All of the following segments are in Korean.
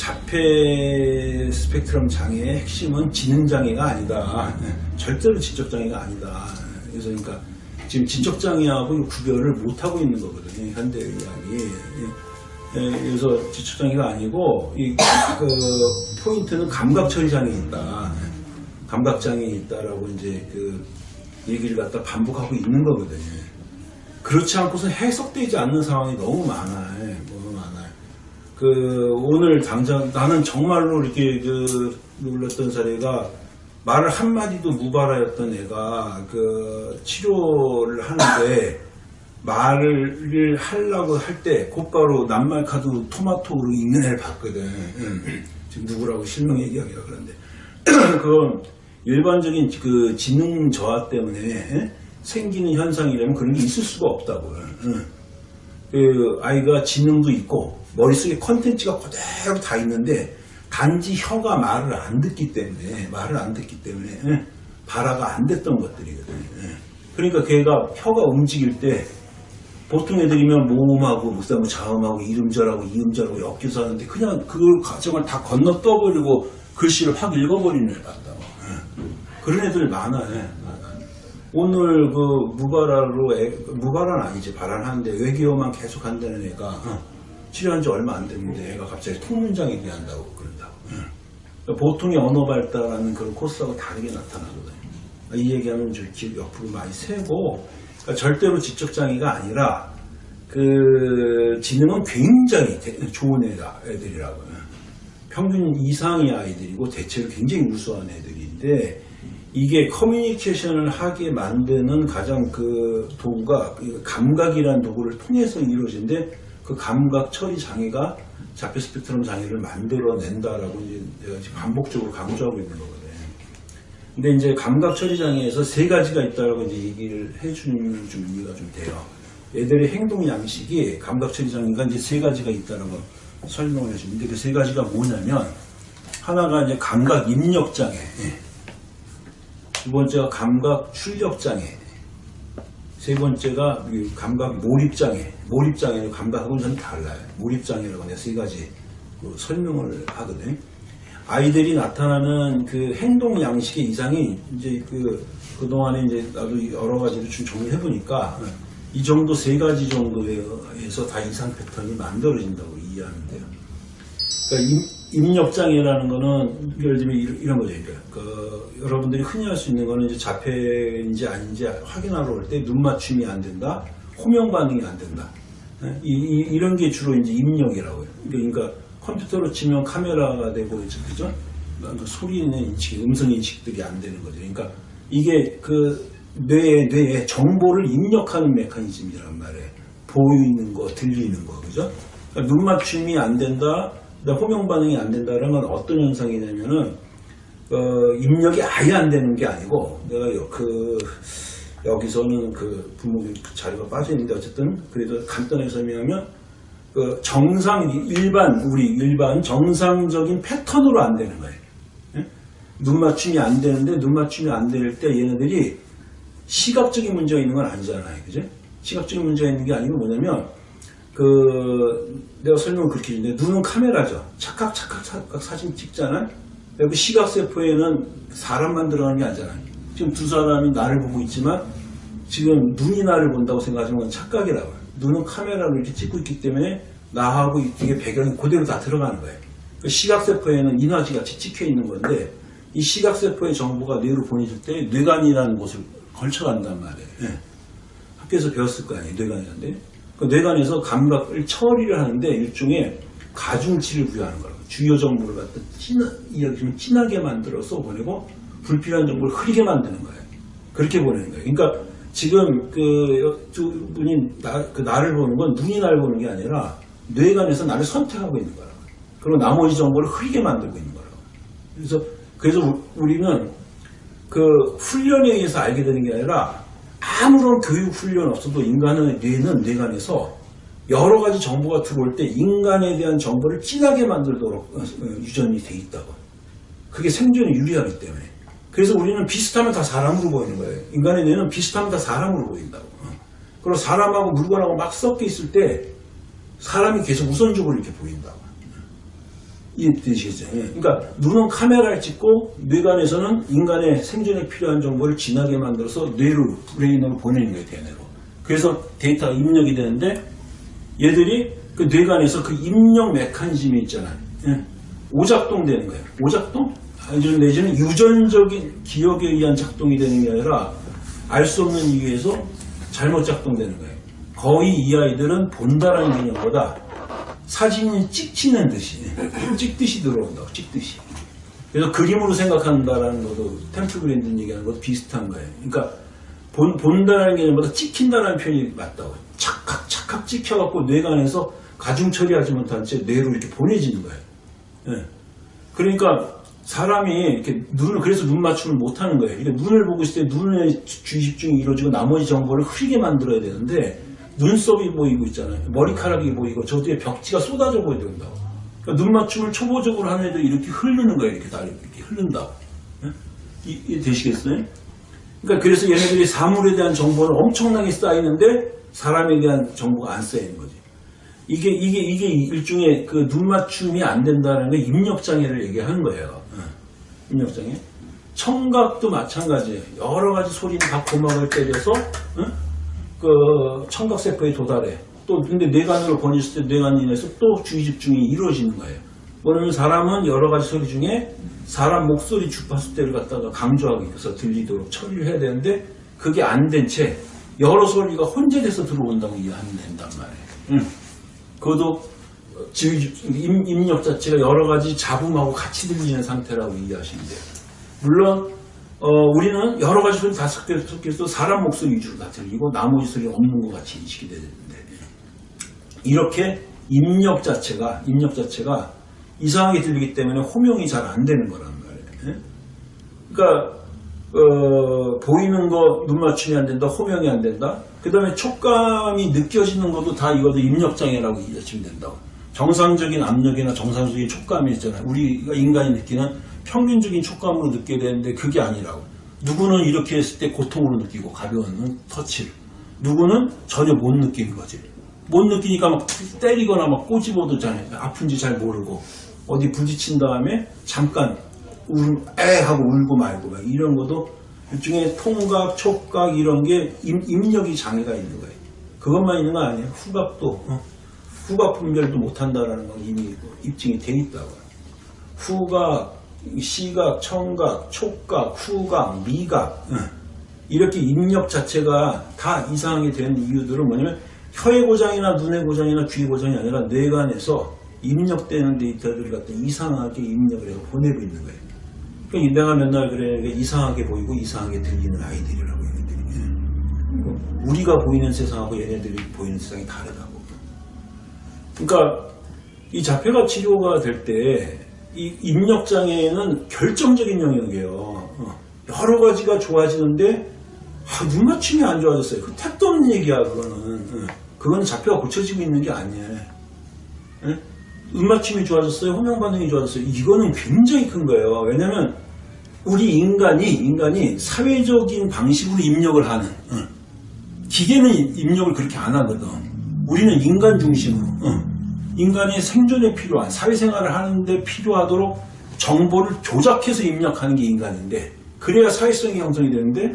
자폐 스펙트럼 장애의 핵심은 지능 장애가 아니다. 절대로 지적 장애가 아니다. 그래서 그러니까 지금 지적 장애하고 구별을 못 하고 있는 거거든요. 현대 의학이. 예, 그래서 지적 장애가 아니고 이 그 포인트는 감각 처리 장애 있다. 감각 장애 있다라고 이제 그 얘기를 갖다 반복하고 있는 거거든요. 그렇지 않고서 해석되지 않는 상황이 너무 많아요. 그 오늘 당장 나는 정말로 이렇게 그 놀랐던 사례가 말을 한마디도 무발하였던 애가 그 치료를 하는데 말을 하려고 할 때 곧바로 낱말 카드 토마토로 읽는 애를 봤거든. 응. 지금 누구라고 실명 얘기하기가 그런데 그건 일반적인 그 지능 저하 때문에 예? 생기는 현상이라면 그런 게 있을 수가 없다고요. 응. 그 아이가 지능도 있고 머릿속에 컨텐츠가 그대로 다 있는데 단지 혀가 말을 안 듣기 때문에 말을 안 듣기 때문에 예? 발화가 안 됐던 것들이거든요. 예. 그러니까 걔가 혀가 움직일 때 보통 애들이면 모음하고 무쌍하고 자음하고 이음절하고 이음절하고 엮여서 하는데 그냥 그 과정을 다 건너 떠버리고 글씨를 확 읽어버리는 애 같다고. 예. 그런 애들 많아요. 오늘 그 무발화로 애, 무발화는 아니지 발언하는데 외계어만 계속 한다는 애가 어, 치료한 지 얼마 안 됐는데 애가 갑자기 통문장 얘기한다고 그런다고. 그러니까 보통의 언어 발달하는 그런 코스하고 다르게 나타나거든요. 이 얘기하면 저 기- 옆으로 많이 세고 그러니까 절대로 지적 장애가 아니라 그 지능은 굉장히 대- 좋은 애다 애들이라고요. 평균 이상의 아이들이고 대체로 굉장히 우수한 애들인데 이게 커뮤니케이션을 하게 만드는 가장 그 도구가 그 감각이라는 도구를 통해서 이루어진데 그 감각 처리 장애가 자폐 스펙트럼 장애를 만들어낸다라고 이제 반복적으로 강조하고 있는 거거든요. 근데 이제 감각 처리 장애에서 세 가지가 있다라고 이제 얘기를 해주는 좀 이해가 좀 돼요. 얘들의 행동 양식이 감각 처리 장애가 이제 세 가지가 있다라고 설명을 해주는데 그 세 가지가 뭐냐면 하나가 이제 감각 입력 장애, 예. 두 번째가 감각 출력 장애, 세 번째가 이 감각 몰입 장애. 몰입 장애는 감각하고는 좀 달라요. 몰입 장애라고 내가 세 가지 그 설명을 하거든요. 아이들이 나타나는 그 행동 양식의 이상이 이제 그 그동안에 이제 나도 여러 가지로 좀 정리해 보니까 이 정도 세 가지 정도에서 다 이상 패턴이 만들어진다고 이해하면 돼요. 그러니까 임, 입력장애라는 거는 예를 들면 이런, 거죠. 그러니까 그 여러분들이 흔히 할 수 있는 거는 이제 자폐인지 아닌지 확인하러 올 때 눈 맞춤이 안 된다, 호명 반응이 안 된다. 예? 이, 런게 주로 이제 입력이라고요. 그러니까 컴퓨터로 치면 카메라가 되고 그죠? 그러니까 소리는 인식, 음성 인식들이 안 되는 거죠. 그러니까 이게 그 뇌에 뇌에 정보를 입력하는 메커니즘이란 말이에요. 보이는 거, 들리는 거, 그죠? 그러니까 눈 맞춤이 안 된다, 호명 반응이 안 된다는 건 어떤 현상이냐면은 어, 입력이 아예 안 되는 게 아니고 내가 여- 그 여기서는 그 부모님 그 자료가 빠져 있는데 어쨌든 그래도 간단하게 설명하면 그 정상 일반 우리 일반 정상적인 패턴으로 안 되는 거예요. 예? 눈 맞춤이 안 되는데 눈 맞춤이 안 될 때 얘네들이 시각적인 문제가 있는 건 아니잖아요. 그죠? 시각적인 문제가 있는 게 아니고 뭐냐면 그 내가 설명을 그렇게 했는데 눈은 카메라죠. 착각 착각 착각 사진 찍잖아요. 여기 시각세포에는 사람만 들어가는 게 아니잖아요. 지금 두 사람이 나를 보고 있지만 지금 눈이 나를 본다고 생각하시는 건 착각이라고요. 눈은 카메라로 이렇게 찍고 있기 때문에 나하고 이게 배경이 그대로 다 들어가는 거예요. 그 시각세포에는 인화지 같이 찍혀 있는 건데 이 시각세포의 정보가 뇌로 보내질 때 뇌관이라는 곳을 걸쳐간단 말이에요. 예. 학교에서 배웠을 거 아니에요. 뇌관이란데. 그 뇌관에서 감각을 처리를 하는데 일종의 가중치를 부여하는 거라고. 주요 정보를 갖다 진하, 좀 진하게 만들어서 보내고 불필요한 정보를 흐리게 만드는 거예요. 그렇게 보내는 거예요. 그러니까 지금 그 두 분이 나, 그 나를 보는 건 눈이 나를 보는 게 아니라 뇌관에서 나를 선택하고 있는 거라고. 그리고 나머지 정보를 흐리게 만들고 있는 거라고. 그래서 그래서 우- 우리는 그 훈련에 의해서 알게 되는 게 아니라 아무런 교육 훈련 없어도 인간의 뇌는 뇌관에서 여러 가지 정보가 들어올 때 인간에 대한 정보를 진하게 만들도록 어, 어, 유전이 돼 있다고. 그게 생존에 유리하기 때문에. 그래서 우리는 비슷하면 다 사람으로 보이는 거예요. 인간의 뇌는 비슷하면 다 사람으로 보인다고. 어. 그리고 사람하고 물건하고 막 섞여 있을 때 사람이 계속 우선적으로 이렇게 보인다고. 이해되시겠죠? 예. 그러니까 눈은 카메라를 찍고 뇌관에서는 인간의 생존에 필요한 정보를 진하게 만들어서 뇌로 브레인으로 보내는 거예요, 대뇌로. 그래서 데이터가 입력이 되는데 얘들이 그 뇌관에서 그 입력 메커니즘이 있잖아요. 예. 오작동 되는 거예요. 오작동? 아주 내지는 유전적인 기억에 의한 작동이 되는 게 아니라 알 수 없는 이유에서 잘못 작동되는 거예요. 거의 이 아이들은 본다라는 개념보다 사진이 찍히는 듯이 찍듯이 들어온다고 찍듯이. 그래서 그림으로 생각한다라는 것도 템플 브랜드 얘기하는 것도 비슷한 거예요. 그러니까 본, 본다라는 개념보다 찍힌다라는 표현이 맞다고. 착각 착각 찍혀갖고 뇌관에서 가중 처리하지 못한 채 뇌로 이렇게 보내지는 거예요. 예. 그러니까 사람이 이렇게 눈을 그래서 눈 맞춤을 못하는 거예요. 이게 눈을 보고 있을 때 눈의 주의 집중이 이루어지고 나머지 정보를 흐리게 만들어야 되는데 눈썹이 보이고 있잖아요. 머리카락이 보이고 저 뒤에 벽지가 쏟아져 보여야 된다고. 그러니까 눈 맞춤을 초보적으로 하는 애들이 이렇게 흐르는 거예요. 이렇게 다리 이렇게 흐른다고. 예? 이, 이 되시겠어요? 그러니까 그래서 얘네들이 사물에 대한 정보는 엄청나게 쌓이는데 사람에 대한 정보가 안 쌓이는 거지. 이게 이게 이게 일종의 그 눈 맞춤이 안 된다는 게 입력 장애를 얘기하는 거예요. 예. 입력 장애. 청각도 마찬가지예요. 여러 가지 소리는 다 고막을 때려서 예? 그 청각세포에 도달해. 또 근데 뇌관으로 보냈을 때 뇌관 인해서 또 주의 집중이 이루어지는 거예요. 뭐냐면 사람은 여러 가지 소리 중에 사람 목소리 주파수대를 갖다가 강조하기 위해서 들리도록 처리를 해야 되는데 그게 안 된 채 여러 소리가 혼재돼서 들어온다고 이해하면 된단 말이에요. 응. 그것도 지휘 집- 임- 입력 자체가 여러 가지 잡음하고 같이 들리는 상태라고 이해하시면 돼요. 물론 어, 우리는 여러 가지 소리 다 섞여- 섞여서 사람 목소리 위주로 다 들리고 나머지 소리 없는 것 같이 인식이 되는데 이렇게 입력 자체가 입력 자체가 이상하게 들리기 때문에 호명이 잘 안 되는 거란 말이에요. 예? 그러니까 어, 보이는 거 눈 맞춤이 안 된다, 호명이 안 된다. 그 다음에 촉감이 느껴지는 것도 다 이것도 입력장애라고 이해하시면 된다고. 정상적인 압력이나 정상적인 촉감이 있잖아요. 우리가 인간이 느끼는 평균적인 촉감으로 느껴야 되는데 그게 아니라고. 누구는 이렇게 했을 때 고통으로 느끼고 가벼운 터치를. 누구는 전혀 못 느끼는 거지. 못 느끼니까 막 때리거나 막 꼬집어도잖아요. 아픈지 잘 모르고. 어디 부딪힌 다음에 잠깐 울, 에 하고 울고 말고 막 이런 것도 일종의 통각, 촉각 이런 게 임, 입력이 장애가 있는 거예요. 그것만 있는 거 아니에요. 후각도 어? 후각 분별도 못한다라는 건 이미 입증이 돼 있다고. 후각, 시각, 청각, 촉각, 후각, 미각 어. 이렇게 입력 자체가 다 이상하게 되는 이유들은 뭐냐면 혀의 고장이나 눈의 고장이나 귀의 고장이 아니라 뇌관에서 입력되는 데이터들을 갖다 이상하게 입력을 해서 보내고 있는 거예요. 그러니까 내가 맨날 그래 이상하게 보이고 이상하게 들리는 아이들이라고 얘네들이. 우리가 보이는 세상하고 얘네들이 보이는 세상이 다르다고. 그러니까 이 자폐가 치료가 될때 이 입력 장애는 결정적인 영역이에요. 어. 여러 가지가 좋아지는데 아, 눈 맞춤이 안 좋아졌어요. 그 택도 없는 얘기야 그거는. 어. 그건 자폐가 고쳐지고 있는 게 아니에요. 예? 눈 맞춤이 좋아졌어요. 호명 반응이 좋아졌어요. 이거는 굉장히 큰 거예요. 왜냐면 우리 인간이 인간이 사회적인 방식으로 입력을 하는 어. 기계는 입력을 그렇게 안 하거든. 우리는 인간 중심으로 어. 인간이 생존에 필요한 사회생활을 하는데 필요하도록 정보를 조작해서 입력하는 게 인간인데 그래야 사회성이 형성이 되는데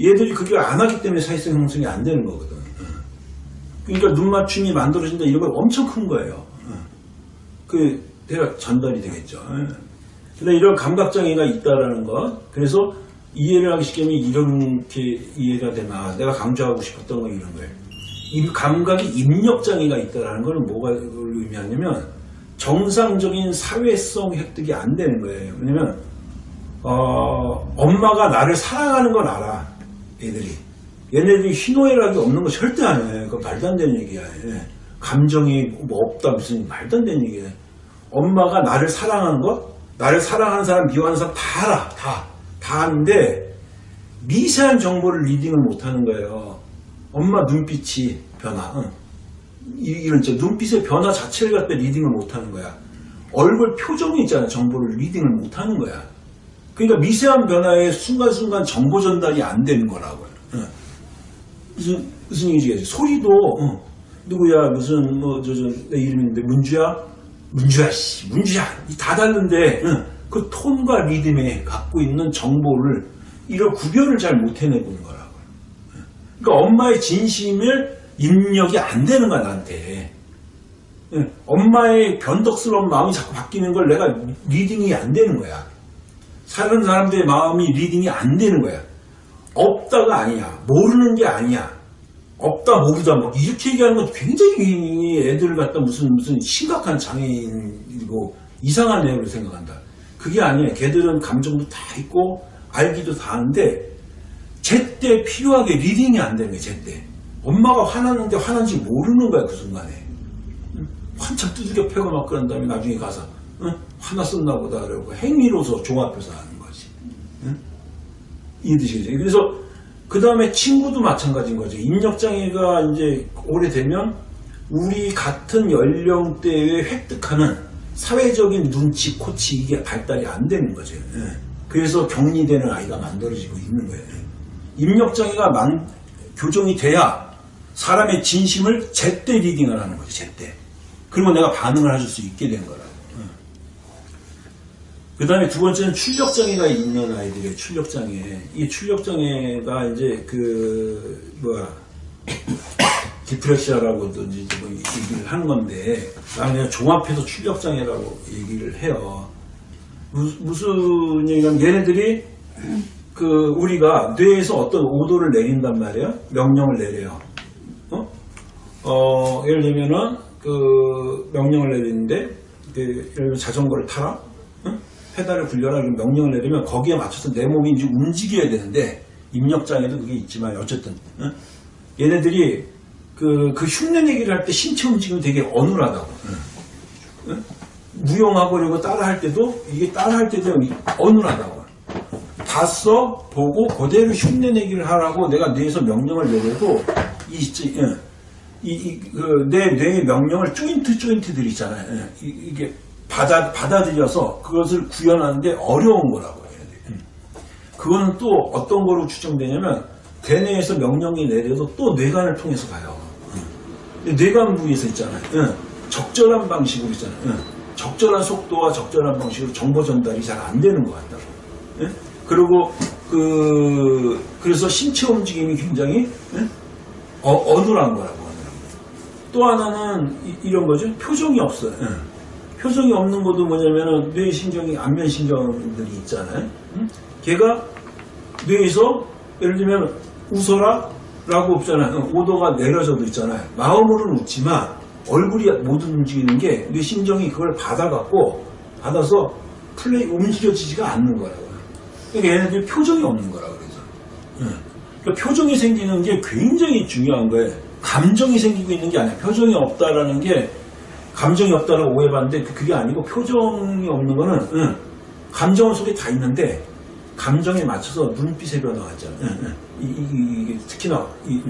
얘들이 그게 안 하기 때문에 사회성 형성이 안 되는 거거든. 어. 그러니까 눈 맞춤이 만들어진다 이런 건 엄청 큰 거예요. 어. 그 대략 전달이 되겠죠. 근데 이런 감각장애가 있다라는 것. 그래서 이해를 하기 쉽게 하면 이렇게 이해가 아, 내가 강조하고 싶었던 건 이런 거예요. 이 감각이 입력장애가 있다라는 걸 뭐가 의미하냐면 정상적인 사회성 획득이 안 되는 거예요. 왜냐면 어, 엄마가 나를 사랑하는 건 알아. 얘들이. 얘네들이 희노애락이 없는 거 절대 아니에요. 그거 말도 안 되는 얘기야. 예. 감정이 뭐 없다 무슨 말도 안 되는 얘기야. 엄마가 나를 사랑하는 것, 나를 사랑하는 사람, 미워하는 사람 다 알아. 다. 다 아는데 미세한 정보를 reading을 못하는 거예요. 엄마 눈빛이 변화. 응. 이- 이런 저 눈빛의 변화 자체를 갖다 reading을 못하는 거야. 얼굴 표정이 있잖아. 정보를 reading을 못하는 거야. 그러니까 미세한 변화에 순간순간 정보 전달이 안 되는 거라고요. 응. 무슨 무슨 얘기지? 소리도 어, 누구야 무슨 뭐저저내 이름인데 문주야 문주야, 씨, 문주야, 이다 다른데, 응, 그 톤과 리듬에 갖고 있는 정보를, 이런 구별을 잘 못 해내보는 거라고요. 그러니까 엄마의 진심을 입력이 안 되는 거야, 나한테. 응, 엄마의 변덕스러운 마음이 자꾸 바뀌는 걸 내가 reading이 안 되는 거야. 사는 사람들의 마음이 reading이 안 되는 거야. 없다가 아니야. 모르는 게 아니야. 없다 모르다 뭐 이렇게 얘기하는 건 굉장히 애들을 갖다 무슨 무슨 심각한 장애인이고 이상한 애로 생각한다. 그게 아니야. 걔들은 감정도 다 있고 알기도 다 하는데 제때 필요하게 reading이 안 되는 거야. 제때 엄마가 화났는데 화난지 모르는 거야 그 순간에 응? 한참 두들겨 패고 막 그런 다음에 나중에 가서 응? 화났었나 보다 그러고 행위로서 종합해서 하는 거지. 응? 이해되시겠죠? 그래서 그 다음에 친구도 마찬가지인 거죠. 입력장애가 이제 오래되면 우리 같은 연령대에 획득하는 사회적인 눈치, 코치 이게 발달이 안 되는 거죠. 예. 그래서 격리되는 아이가 만들어지고 있는 거예요. 예. 입력장애가 만, 교정이 돼야 사람의 진심을 제때 리딩을 하는 거죠. 제때. 그러면 내가 반응을 해줄 수 있게 된 거라고. 그 다음에 두 번째는 출력장애가 있는 아이들의 출력장애. 이 출력장애가 이제 그, 뭐야, 디프레시아라고도 이제 뭐 얘기를 하는 건데, 나는 그냥 종합해서 출력장애라고 얘기를 해요. 무, 무슨 얘기냐면 얘네들이 그 우리가 뇌에서 어떤 오도를 내린단 말이에요. 명령을 내려요. 어? 어, 예를 들면은 그 명령을 내리는데 그 예를 들면 자전거를 타라. 응? 페달을 굴려라 이런 명령을 내리면 거기에 맞춰서 내 몸이 이제 움직여야 되는데 입력장애도 그게 있지만 어쨌든 응? 얘네들이 그, 그 흉내 내기를 할 때 신체 움직임이 되게 어눌하다고? 무용하고 이러고 따라 할 때도 이게 따라 할 때도 어눌하다고 봤어 보고 그대로 흉내 내기를 하라고 내가 뇌에서 명령을 내려도 이, 이, 응. 이, 이, 그, 내, 뇌의 명령을 조인트, 조인트들 있잖아요. 예, 이, 이게 받아, 받아들여서 그것을 구현하는데 어려운 거라고 해야 돼. 음. 그거는 또 어떤 거로 추정되냐면, 대뇌에서 명령이 내려도 또 뇌관을 통해서 가요. 음. 뇌관 부위에서 있잖아요. 예, 적절한 방식으로 있잖아요. 예, 적절한 속도와 적절한 방식으로 정보 전달이 잘 안 되는 것 같다고. 예? 그리고, 그, 그래서 신체 움직임이 굉장히, 예? 어, 어눌한 거라고. 또 하나는 이, 런 거죠. 표정이 없어요. 예. 표정이 없는 것도 뭐냐면은 뇌신경이 안면신경들이 있잖아요. 응? 걔가 뇌에서 예를 들면 웃어라 라고 없잖아요. 오도가 내려져도 있잖아요. 마음으로는 웃지만 얼굴이 못 움직이는 게 뇌신경이 그걸 받아갖고 받아서 플레이 움직여지지가 않는 거라고요. 그러니까 얘네들이 표정이 없는 거라고 그래서. 예. 그러니까 표정이 생기는 게 굉장히 중요한 거예요. 감정이 생기고 있는 게 아니야. 표정이 없다라는 게 감정이 없다라고 오해받는데 그- 그게 아니고 표정이 없는 거는 응, 감정은 속에 다 있는데 감정에 맞춰서 눈빛의 변화가 있잖아. 응, 응. 이, 이, 이, 특히나 이,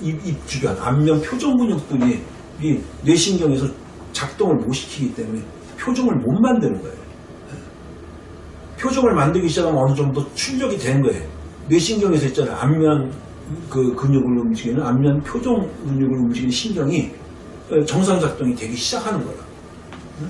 입, 입 주변 안면 표정 근육들이 이 뇌신경에서 작동을 못 시키기 때문에 표정을 못 만드는 거예요. 응. 표정을 만들기 시작하면 어느 정도 출력이 되는 거예요. 뇌신경에서 있잖아요. 안면 그 근육을 움직이는 안면 표정 근육을 움직이는 신경이 정상 작동이 되기 시작하는. 응?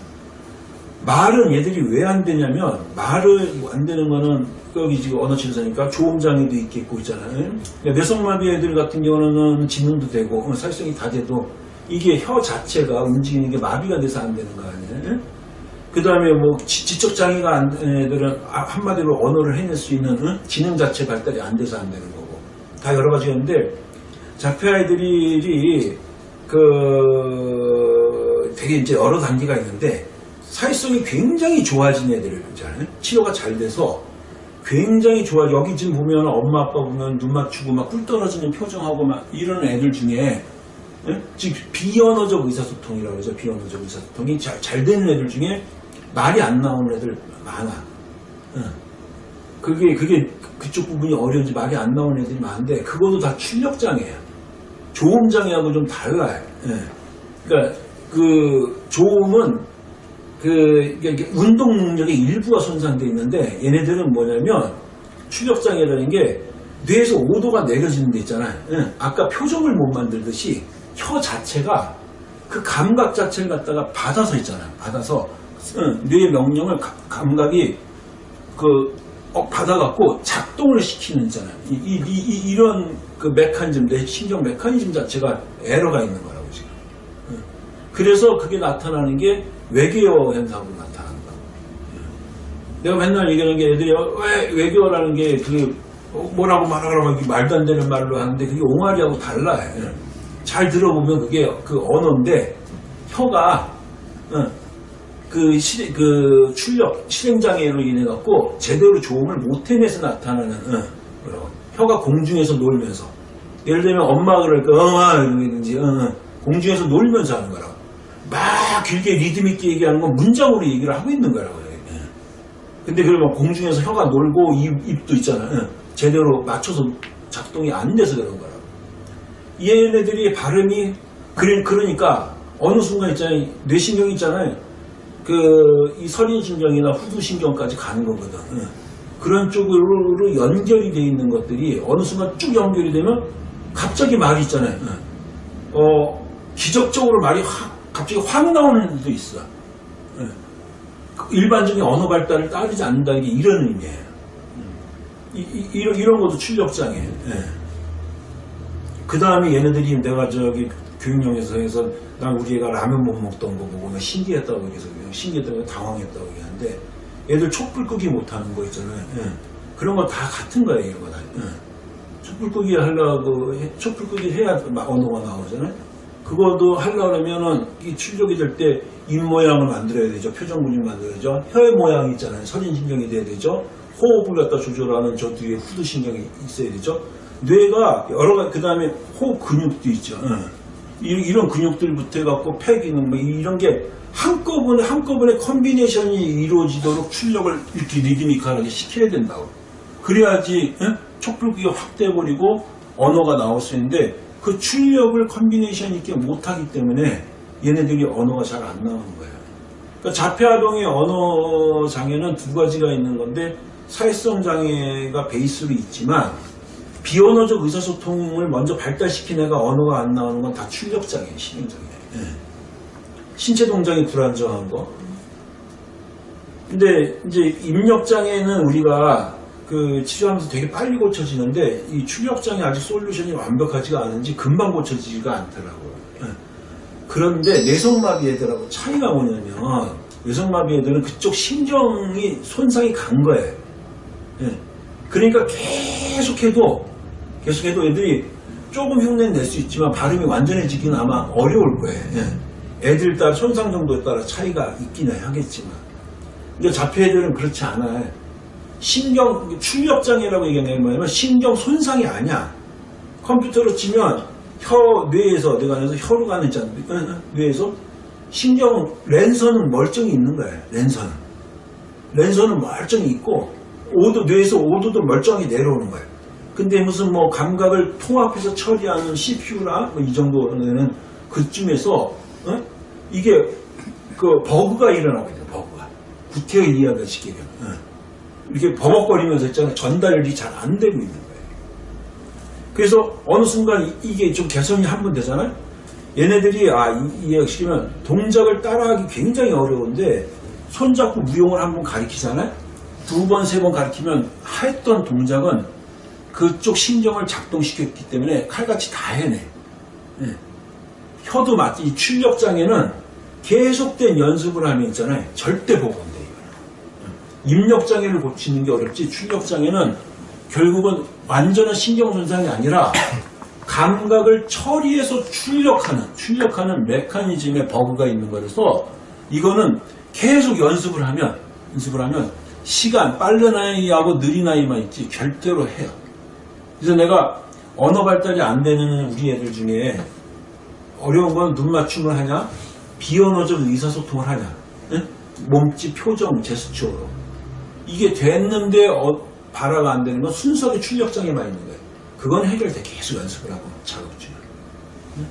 말은 얘들이 왜 안 되냐면 말을 안 되는 거는 여기 지금 언어 치료사니까 조음 장애도 있겠고 있잖아요. 그러니까 뇌성마비 애들 같은 경우는 지능도 되고 어, 살성이 다 돼도 이게 혀 자체가 움직이는 게 마비가 돼서 안 되는 거 아니에요? 그 다음에 뭐 지- 지적 장애가 안된 애들은 아, 한마디로 언어를 해낼 수 있는 응? 지능 자체 발달이 안 돼서 안 되는 거고 다 여러 가지가 있는데 자폐 아이들이 그 되게 이제 여러 단계가 있는데 사회성이 굉장히 좋아진 애들 있잖아요. 치료가 잘 돼서 굉장히 좋아. 여기 지금 보면 엄마 아빠 보면 눈 맞추고 막 꿀 떨어지는 표정하고 막 이런 애들 중에 예? 지금 비언어적 의사소통이라고 그러죠. 비언어적 의사소통이 잘, 잘 되는 애들 중에 말이 안 나오는 애들 많아. 예. 그게, 그게 그쪽 부분이 어려운지 말이 안 나오는 애들이 많은데 그것도 다 출력 장애야. 조음 장애하고 좀 달라요. 예. 그러니까 그 조음은 그 운동 능력의 일부가 손상되어 있는데 얘네들은 뭐냐면 출력 장애라는 게 뇌에서 오도가 내려지는 데 있잖아요. 예. 아까 표정을 못 만들듯이 혀 자체가 그 감각 자체를 갖다가 받아서 있잖아요. 받아서 응, 뇌의 명령을 가- 감각이 그 어, 받아갖고 작동을 시키는 있잖아요. 이, 이, 이, 이, 런 그 메커니즘, 뇌 신경 메커니즘 자체가 에러가 있는 거라고 지금. 응. 그래서 그게 나타나는 게 외계어 현상으로 나타나는 거야. 내가 맨날 얘기하는 게 애들이 어, 왜 외계어라는 게 어, 뭐라고 말하라고 말도 안 되는 말로 하는데 그게 옹알이하고 달라. 예. 잘 들어보면 그게 그 언어인데 혀가 어, 그, 실, 그 출력 실행장애로 인해 갖고 제대로 조음을 못 해내서 나타나는 어, 뭐라고 혀가 공중에서 놀면서 예를 들면 엄마 그럴까 엄마 이러든지 어, 어, 공중에서 놀면서 하는 거라고 막 길게 리듬 있게 얘기하는 건 문장으로 얘기를 하고 있는 거라고 요 근데 그러면 공중에서 혀가 놀고 입, 입도 있잖아요. 예. 제대로 맞춰서 작동이 안 돼서 그런 거라고. 얘네들이 발음이 그래, 그러니까 어느 순간 있잖아요. 뇌신경 있잖아요. 그이 설인신경이나 후두신경까지 가는 거거든. 예. 그런 쪽으로 연결이 돼 있는 것들이 어느 순간 쭉 연결이 되면 갑자기 말이 있잖아요. 예. 어, 기적적으로 말이 확, 갑자기 확 나오는 일도 있어. 예. 일반적인 언어 발달을 따르지 않는다는 게 이런 의미예요. 이, 이, 이런, 이런 것도 출력장애. 그 다음에 얘네들이 내가 저기 교육영에서 난 우리 애가 라면 못 먹던 거 보고 나 신기했다고 얘기해서 신기했다고 당황했다고 얘기하는데 애들 촛불 끄기 못하는 거 있잖아요. 예. 그런 거 다 같은 거예요, 이거 다. 예. 촛불 끄기 하려고, 해- 촛불 끄기 해야 막 언어가 나오잖아요. 그거도 하려면은 이 출력이 될 때 입 모양을 만들어야 되죠. 표정 근육 만들어야죠. 혀의 모양이 있잖아요. 설인신경이 돼야 되죠. 호흡을 갖다 조절하는 저 뒤에 후두신경이 있어야 되죠. 뇌가 여러 가지, 그 다음에 호흡 근육도 있죠. 예. 이- 이런 근육들부터 해갖고 폐 기능, 뭐 이런 게 한꺼번에, 한꺼번에 combination이 이루어지도록 출력을 이렇게 리드미컬하게 시켜야 된다고. 그래야지, 예? 촛불기가 확 돼버리고 언어가 나올 수 있는데 그 출력을 combination 있게 못하기 때문에 얘네들이 언어가 잘 안 나오는 거예요. 그러니까 자폐아동의 언어 장애는 두 가지가 있는 건데 사회성 장애가 베이스로 있지만 비언어적 의사소통을 먼저 발달시킨 애가 언어가 안 나오는 건 다 출력 장애, 신경 장애. 예. 신체 동작이 불안정한 거. 근데 이제 입력 장애는 우리가 그 치료하면서 되게 빨리 고쳐지는데 이 출력 장애 아직 솔루션이 완벽하지가 않은지 금방 고쳐지지가 않더라고요. 예. 그런데 뇌성마비 애들하고 차이가 뭐냐면 뇌성마비 애들은 그쪽 신경이 손상이 간 거예요. 예. 그러니까 계속해도 계속해도 애들이 조금 흉내 낼수 있지만 발음이 완전해지기는 아마 어려울 거예요. 예. 애들 따라 손상 정도에 따라 차이가 있기는 하겠지만 근데 자폐 애들은 그렇지 않아요. 신경 출력 장애라고 얘기하는 게 뭐냐면 신경 손상이 아니야. 컴퓨터로 치면 혀 뇌에서 내가 그래서 혀로 가는 있잖아. 뇌에서 신경 랜선은 멀쩡히 있는 거야. 랜선. 랜선은 멀쩡히 있고 오도 뇌에서 오도도 멀쩡하게 내려오는 거예요. 근데 무슨 뭐 감각을 통합해서 처리하는 CPU나 뭐 이 정도는 그쯤에서 어? 이게 그 버그가 일어나거든요. 버그가 구태여 이해하기 쉽게 어. 이렇게 버벅거리면서 있잖아요. 전달이 잘 안 되고 있는 거예요. 그래서 어느 순간 이- 이게 좀 개선이 한 번 되잖아요. 얘네들이 아 이- 이해시키면 동작을 따라하기 굉장히 어려운데 손잡고 무용을 한 번 가리키잖아요. 두 번, 세 번 가리키면 했던 동작은 그쪽 신경을 작동시켰기 때문에 칼같이 다 해내. 예. 혀도 마치 이 출력 장애는 계속된 연습을 하면 있잖아요. 절대 보고 안 돼, 이거는. 입력 장애를 고치는 게 어렵지 출력 장애는 결국은 완전한 신경 손상이 아니라 감각을 처리해서 출력하는 출력하는 메커니즘의 버그가 있는 거라서 이거는 계속 연습을 하면 연습을 하면 시간 빠른 아이하고 느린 아이만 있지 절대로 해요. 그래서 내가 언어 발달이 안 되는 우리 애들 중에 어려운 건 눈 맞춤을 하냐 비언어적 의사소통을 하냐 응? 몸짓 표정 제스처로 이게 됐는데 어, 발화가 안 되는 건 순수하게 출력장애만 있는 거예요. 그건 해결돼 계속 연습을 하고 작업 중에. 응?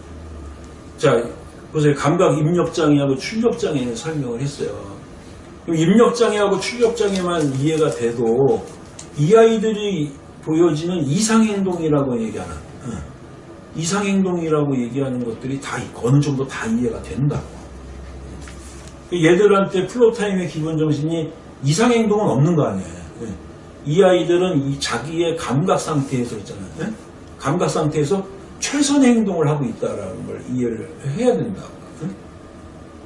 자, 보세요. 감각 입력장애하고 출력장애는 설명을 했어요. 입력장애하고 출력장애만 이해가 돼도 이 아이들이 보여지는 이상행동이라고 얘기하는 응. 이상행동이라고 얘기하는 것들이 다 어느 정도 다 이해가 된다고. 얘들한테 플로타임의 기본 정신이 이상행동은 없는 거 아니에요. 예. 이 아이들은 이 자기의 감각 상태에서 있잖아요. 예? 감각 상태에서 최선의 행동을 하고 있다라는 걸 이해를 해야 된다고. 예?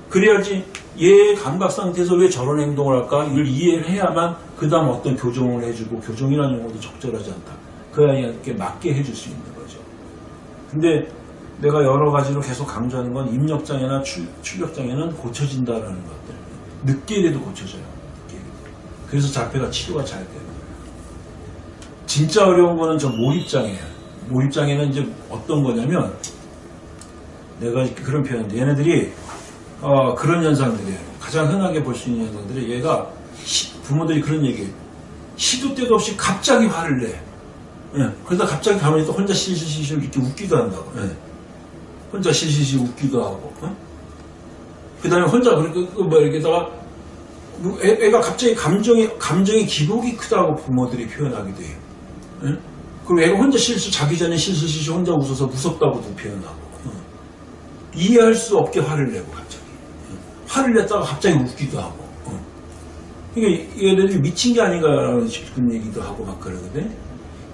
그래야지 얘의 감각 상태에서 왜 저런 행동을 할까? 이걸 이해를 해야만 그 다음 어떤 교정을 해주고 교정이라는 용어도 적절하지 않다. 그 아이한테 맞게 해줄 수 있는 거죠. 근데 내가 여러 가지로 계속 강조하는 건 입력장애나 출, 출력장애는 고쳐진다라는 것들. 늦게 돼도 고쳐져요. 늦게. 그래서 자폐가 치료가 잘 돼요. 진짜 어려운 거는 저 몰입장애예요. 몰입장애는 이제 어떤 거냐면 내가 그런 표현인데 얘네들이 어, 그런 현상들이에요. 가장 흔하게 볼 수 있는 현상들이 얘가 시- 부모들이 그런 얘기해요. 시도 때도 없이 갑자기 화를 내. 예, 그러다 갑자기 가만히 또 혼자 실실실실 이렇게 웃기도 한다고. 예. 혼자 실실실 웃기도 하고. 그 다음에 혼자 그렇게 그뭐 이렇게다가 뭐 애, 애가 갑자기 감정이 감정의 기복이 크다고 부모들이 표현하기도 해요. 예? 그리고 애가 혼자 실수 자기 전에 실실실실 혼자 웃어서 무섭다고도 표현하고. 어. 이해할 수 없게 화를 내고 갑자기. 어. 화를 냈다가 갑자기 웃기도 하고. 어. 이게 얘네들이 미친 게 아닌가라는 싶은 얘기도 하고 막 그러거든.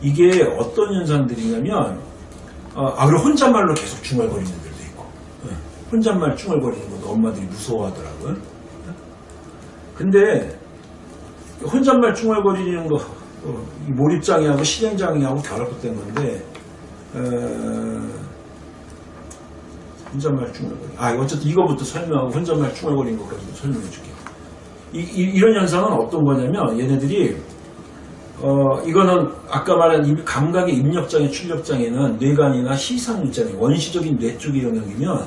이게 어떤 현상들이냐면, 어, 아, 그리고 혼잣말로 계속 중얼거리는 애들도 있고, 예. 혼잣말 중얼거리는 것도 엄마들이 무서워하더라고요. 예. 근데, 혼잣말 중얼거리는 거, 어, 이 몰입장애하고 실행장애하고 결합된 건데, 어, 혼잣말 중얼거리. 아, 어쨌든 이거부터 설명하고 혼잣말 중얼거리는 것까지도 설명해 줄게요. 이, 이, 런 현상은 어떤 거냐면, 얘네들이, 어, 이거는 아까 말한 이 감각의 입력장애, 출력장애는 뇌관이나 시상 있잖아요. 원시적인 뇌 쪽의 영역이면